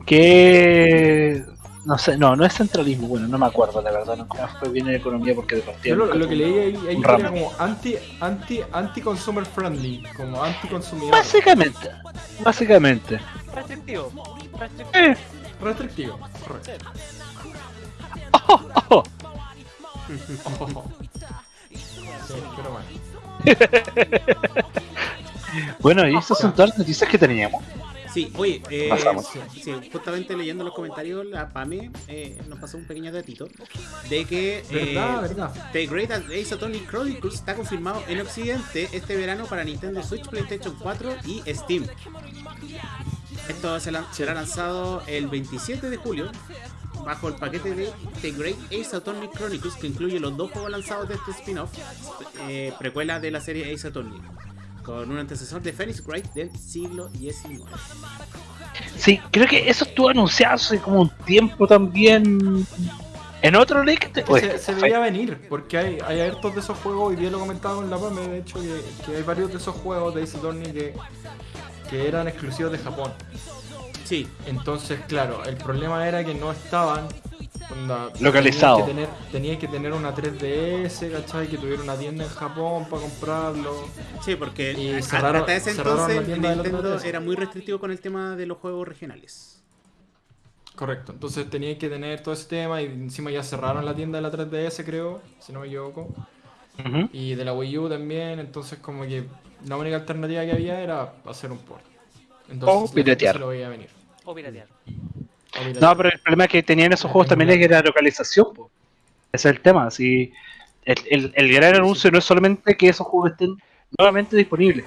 Que... No sé, no, no es centralismo, bueno, no me acuerdo la verdad, no fue bien en economía porque de partida lo, que leí ahí, ahí un era como anti, anti, anti consumer friendly, como anti consumidor. Básicamente, básicamente. Restrictivo. Restrictivo. Eh, Restrictivo, correcto. ojo, ojo. Sí, pero bueno. Bueno, y estas son todas las noticias que teníamos. Sí, oye, eh, sí, justamente leyendo los comentarios, la PAME eh, nos pasó un pequeño datito de que eh, Verdad. The Great Ace Attorney Chronicles está confirmado en Occidente este verano para Nintendo Switch, PlayStation 4 y Steam. Esto será lanzado el 27 de julio bajo el paquete de The Great Ace Attorney Chronicles que incluye los dos juegos lanzados de este spin-off, eh, precuela de la serie Ace Attorney, con un antecesor de Phoenix Wright del siglo XIX. Sí, creo que eso estuvo anunciado hace como un tiempo también. En otro leak. te- se, se veía venir, porque hay, hay hartos de esos juegos, hoy día lo comentaba con la PAME, de hecho, que, que hay varios de esos juegos de Ace Attorney que, que eran exclusivos de Japón. Sí, Entonces, claro, el problema era que no estaban onda, Localizado. Tenías que, tener, tenías que tener una 3DS, ¿cachai? Que tuviera una tienda en Japón para comprarlo. Sí, porque Y cerraron- hasta ese entonces tienda de los Nintendo 3DS. era muy restrictivo con el tema de los juegos regionales. Correcto, entonces tenías que tener todo ese tema y encima ya cerraron la tienda de la 3DS, creo, si no me equivoco. Y de la Wii U también, entonces como que la única alternativa que había era hacer un port. Entonces, O la gente piratear. se lo veía venir. O piratear. No, pero el problema que tenían esos juegos también es que era localización. Ese es el tema. Si el, el, el gran anuncio no es solamente que esos juegos estén nuevamente disponibles.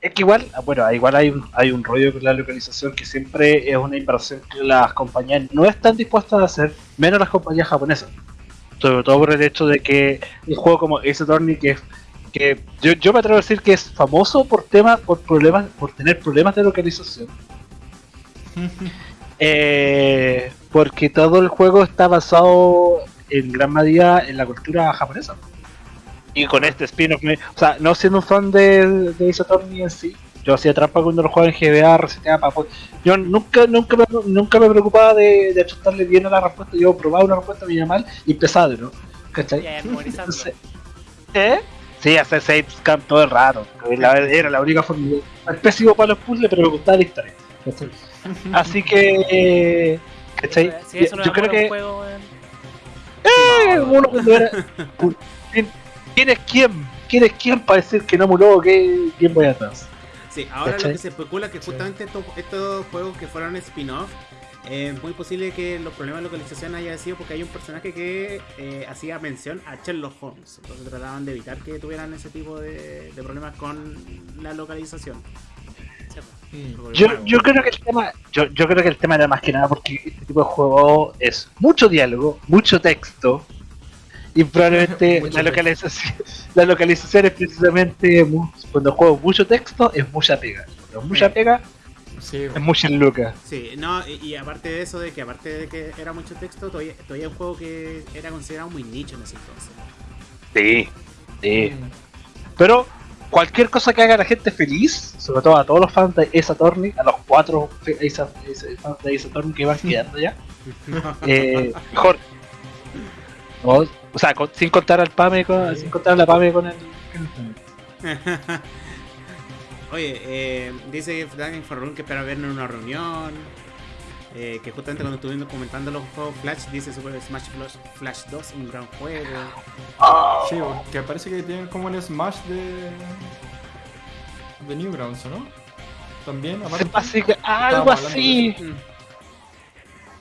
Es que igual, ah, bueno, igual hay un, hay un rollo con la localización que siempre es una inversión que las compañías no están dispuestas a hacer, menos las compañías japonesas. Sobre todo por el hecho de que un juego como Ace Attorney que que yo, yo me atrevo a decir que es famoso por temas, por problemas, por tener problemas de localización. Eh, porque todo el juego está basado en gran medida en la cultura japonesa. Y con este spin-off, me- o sea, no siendo un fan de, de Ace en sí, yo hacía trampa cuando lo jugaba en GBA, reseteaba para Yo nunca, nunca, me, nunca me preocupaba de, de achuntarle bien a la respuesta. Yo probaba una respuesta, me iba mal y empezaba de nuevo. ¿Cachai? Entonces, ¿Eh? Sí, hacer save scam todo el rato. La- era la única forma. Era pésimo para los puzzles, pero me gustaba la historia. ¿cachai? Así que. eh, ¿Cachai? Si eso no Yo es creo que. juego, eh, uno cuando era. ¿Quién- ¿Quién es quién? ¿Quién es quién para decir que no emuló que quién voy atrás? Sí, ahora ¿Cachai? lo que se especula es que justamente estos, estos juegos que fueron spin-off, eh, es muy posible que los problemas de localización haya sido porque hay un personaje que eh, hacía mención a Sherlock Holmes. Entonces trataban de evitar que tuvieran ese tipo de, de problemas con la localización. Yo, yo creo que el tema. Yo, yo creo que el tema era más que nada porque este tipo de juego es mucho diálogo, mucho texto. Y probablemente la localización, la localización es precisamente cuando juego mucho texto es mucha pega. Cuando es mucha Sí. pega Sí, es mucha luca. Sí, no, y, y aparte de eso, de que aparte de que era mucho texto, todavía, todavía es un juego que era considerado muy nicho en ese entonces. Sí, sí. Mm. Pero cualquier cosa que haga a la gente feliz, sobre todo a todos los fans de Ace Attorney, a los cuatro fe- Ace, Ace- fans de Ace Attorney que van quedando ya, eh, mejor. O sea, con- sin contar al Pame con, sin contar a la Pame con el. Oye, eh, dice Dragon Farrun que espera vernos en una reunión. Eh, que justamente cuando estuvimos comentando los juegos Flash, dice Super Smash Bros. Flash 2, un gran juego. Sí, que parece que tienen como un Smash de. de Newgrounds, ¿o no? También, aparte. Que- algo así.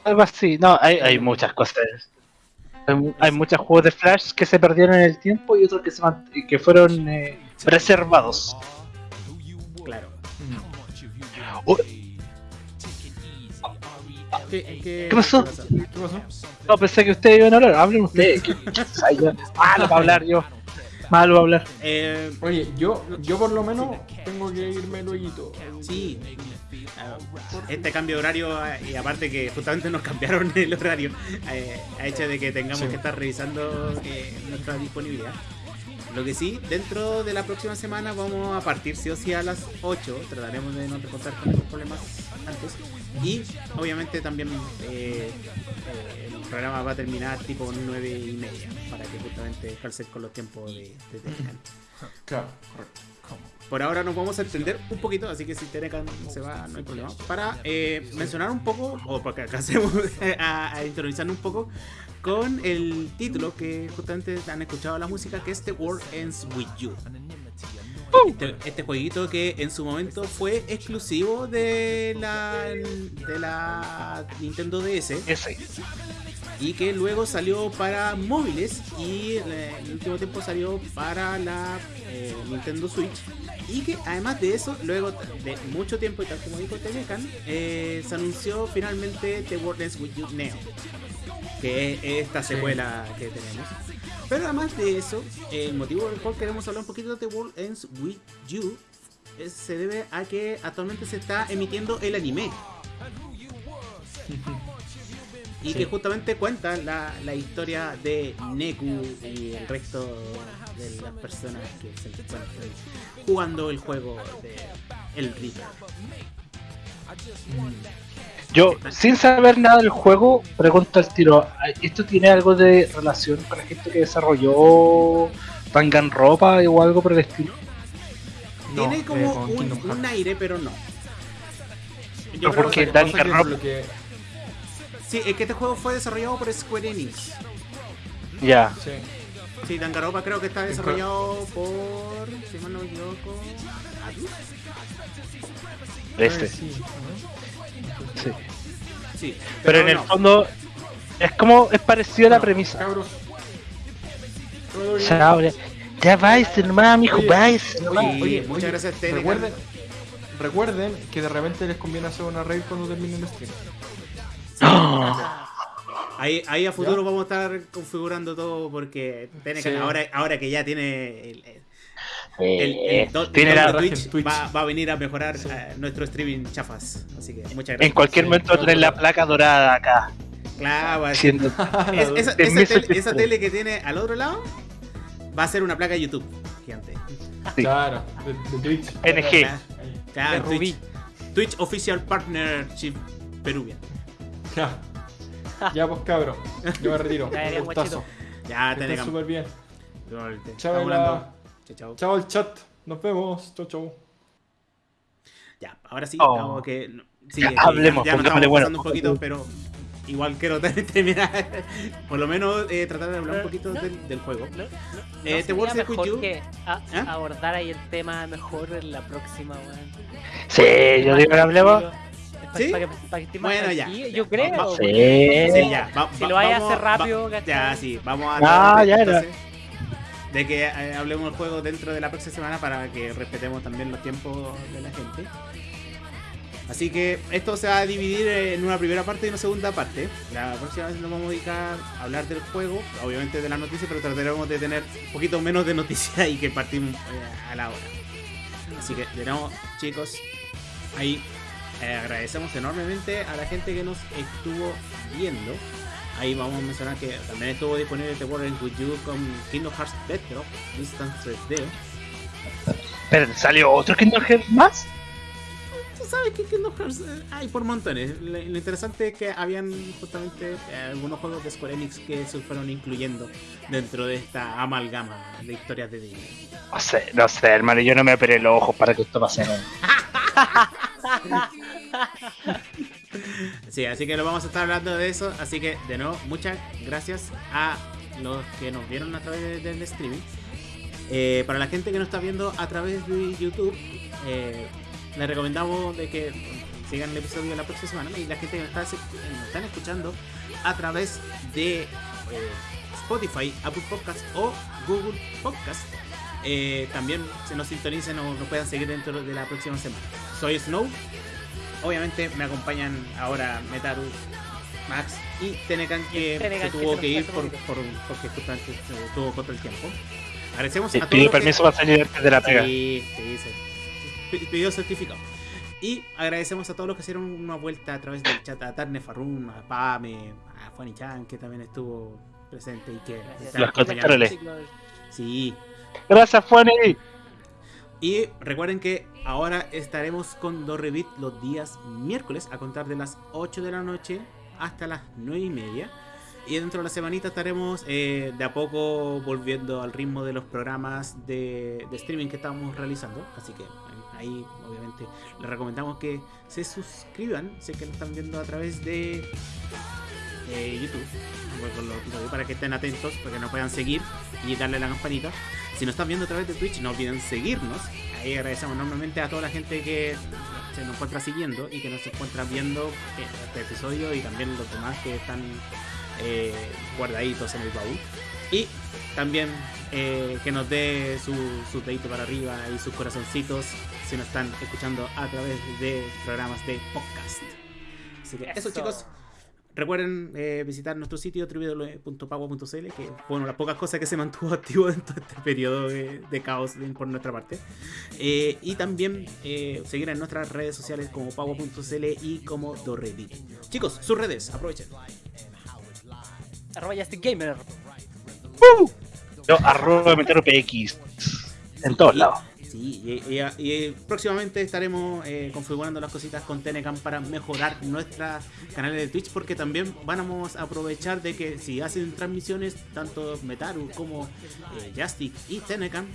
Algo así. No, hay, hay muchas cosas. Hay, hay muchos juegos de Flash que se perdieron en el tiempo y otros que, se mant- que fueron eh, preservados. Claro. Mm. Oh, ¿Qué, qué- ¿Qué pasó? ¿Qué pasó? no, pensé que ustedes iban a hablar. Hablen ustedes. Malo para hablar yo. Malo para hablar. Eh, Oye, yo, yo por lo menos tengo que irme luego. sí. Ah, Este cambio de horario y aparte que justamente nos cambiaron el horario eh, ha hecho de que tengamos Sí. que estar revisando eh, nuestra disponibilidad. Lo que sí, dentro de la próxima semana vamos a partir sí o sí a las 8. Trataremos de no contar con esos problemas antes. Y obviamente también eh, eh, el programa va a terminar tipo 9 y media para que justamente calce con los tiempos de, de Telecan. Claro, correcto. Por ahora nos vamos a entender un poquito, así que si Telecan se va, no hay problema. Para eh, mencionar un poco, o para que alcancemos a, a un poco con el título que justamente han escuchado la música, que es The World Ends With You. Este, este jueguito que en su momento fue exclusivo de la, de la Nintendo DS Ese. y que luego salió para móviles y eh, en el último tiempo salió para la eh, Nintendo Switch. Y que además de eso luego de mucho tiempo y tal como dijo Tenecan eh, se anunció finalmente The World Ends With You Neo que es esta secuela que tenemos pero además de eso el motivo por el cual queremos hablar un poquito de The World Ends With You es- se debe a que actualmente se está emitiendo el anime y Sí. que justamente cuenta la, la historia de Neku y el resto de las personas que se encuentran jugando el juego de El Reaper. Yo, sin saber nada del juego, pregunto al tiro: ¿esto tiene algo de relación con la gente que desarrolló Danganronpa o algo por el estilo? No, Tiene eh, como con un, un aire, pero no. Yo Pero creo porque Danganronpa- lo que- sí, es que este juego fue desarrollado por Square Enix. Ya. Sí. Sí, Danganronpa creo que está desarrollado por, si mal no me equivoco, Atlus. Este. Eh, sí. Sí. Sí, Pero en el no. fondo, es como. Es parecido a la premisa. Cabros. Ya- vais, hermano, mijo, Oye, vais. Oye, muchas oye, gracias, Telegram. Recuerden, recuerden que de repente les conviene hacer una raid cuando termine el stream. Ahí, ahí a futuro ¿Ya? vamos a estar configurando todo porque Sí. ahora, ahora que ya tiene el, el, el- el do- tiene el la- Twitch, Twitch. Va, va a venir a mejorar Sí. eh, nuestro streaming chafas. Así que muchas gracias. En cualquier momento tener la placa dorada acá. Claro, es- esa, tele, suscriptores. esa tele que tiene al otro lado va a ser una placa de YouTube gigante. Sí. Claro, de, de Twitch. NG. Claro, claro, De Twitch. Twitch Official Partnership Peruvian. Ya. Ya, pues cabros. Yo me retiro. Ya, Un gustazo. Ya, estén Tenecan. súper bien. Chao, la- Chao, chao. Chao el chat. Nos vemos. Chau, chau. Ya, ahora sí, Oh. vamos que. no- Sí, Ya, es que hablemos, ya, ya nos estamos bueno. un poquito, pero igual quiero terminar. Por lo menos eh, tratar de hablar un poquito del, del juego. ¿No, no, Eh, no te sería voy a hacer mejor you. que a- ¿Ah? abordar ahí el tema mejor en la próxima, weón? Sí, yo digo que hablemos. ¿Sí? Para que, para que esté más Bueno, ya. Yo creo. Va- Sí. Sí, ya. va- Si va- lo vayas a hacer rápido, va-. Ya, sí, vamos a. Ah, de- ya entonces, De que eh, hablemos del juego dentro de la próxima semana para que respetemos también los tiempos de la gente. Así que esto se va a dividir en una primera parte y una segunda parte. La próxima vez nos vamos a dedicar a hablar del juego, obviamente de las noticias, pero trataremos de tener un poquito menos de noticias y que partimos eh, a la hora. Así que, de nuevo, chicos, ahí eh, agradecemos enormemente a la gente que nos estuvo viendo. Ahí vamos a mencionar que también estuvo disponible The World Ends With You con Kingdom Hearts Bedrock Distance 3D. Pero salió otro Kingdom Hearts más. tú sabes que Kingdom Hearts eh, hay por montones. Lo, interesante es que habían justamente eh, algunos juegos de Square Enix que se fueron incluyendo dentro de esta amalgama de historias de Disney. No sé, no sé, hermano, yo no me operé los ojos para que esto pase. Sí, así que lo vamos a estar hablando de eso. Así que, de nuevo, muchas gracias a los que nos vieron a través de- del streaming. Eh, para la gente que nos está viendo a través de YouTube, eh, les recomendamos de que sigan el episodio de la próxima semana. Y la gente que nos está, nos están escuchando a través de eh, Spotify, Apple Podcast o Google Podcast, eh, también se nos sintonicen o nos puedan seguir dentro de la próxima semana. Soy Snow. Obviamente me acompañan ahora Metaru, Max y Tenecan que Tenecan, se que tuvo que ir por, por- porque justamente eh, tuvo contra el tiempo. Agradecemos Sí, a todos pidió los que- permiso para salir antes de la pega. Sí, sí, sí. Pi- Pidió certificado. Y agradecemos a todos los que hicieron una vuelta a través del chat, a Tarne Farrum, a Pame, a Fanny Chan, que también estuvo presente y que Los. Chicos, Sí. Gracias, Fanny. Y recuerden que ahora estaremos con Dorrevit los días miércoles a contar de las 8 de la noche hasta las 9 y media. Y dentro de la semanita estaremos eh, de a poco volviendo al ritmo de los programas de, streaming que estamos realizando. Así que ahí, obviamente les recomendamos que se suscriban, sé que lo están viendo a través de eh, YouTube, para que estén atentos, para que nos puedan seguir y darle la campanita. Si nos están viendo a través de Twitch, no olviden seguirnos. Ahí agradecemos enormemente a toda la gente que se nos encuentra siguiendo y que nos encuentra viendo este episodio y también los demás que están eh, guardaditos en el baúl. Y también eh, que nos dé su, su dedito para arriba y sus corazoncitos si nos están escuchando a través de programas de podcast. Así que eso, Eso. chicos. Recuerden eh, visitar nuestro sitio www.pago.cl, que fue una de las pocas cosas que se mantuvo activo en todo este periodo de, de caos por nuestra parte. Eh, y también eh, seguir en nuestras redes sociales como pago.cl y como Dorrevit. Chicos, sus redes, aprovechen. arroba Gamer. Yo, arroba PX. En todos lados. Sí, y, y- y próximamente estaremos eh, configurando las cositas con Telecam para mejorar nuestros canales de Twitch porque también vamos a aprovechar de que si hacen transmisiones tanto Metaru como eh, Justic y Telecam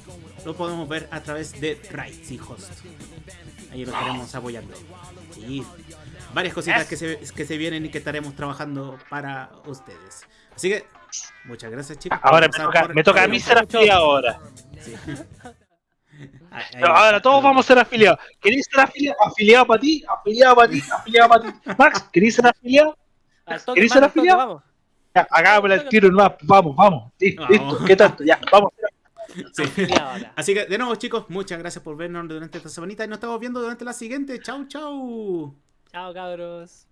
lo podemos ver a través de Rights y Host. Ahí lo estaremos apoyando. Sí, varias cositas que se, que se vienen y que estaremos trabajando para ustedes. Así que, muchas gracias chicos. Ahora me toca, por- me toca a mí ser ahora. Sí. No, ahora todos vamos a ser afiliados. ¿Queréis ser afiliado? Afiliado para ti, afiliado para ti, afiliado para ti. Max, ¿queréis ser afiliado? Al toque, ¿Queréis mano, ser afiliado? Vamos. Ya, hagámosle el tiro nomás. Vamos, vamos. Vamos. listo. ¿Qué tanto? Ya, vamos. sí. Así que de nuevo chicos, muchas gracias por vernos durante esta semanita y nos estamos viendo durante la siguiente. Chau, chau. Chao, cabros.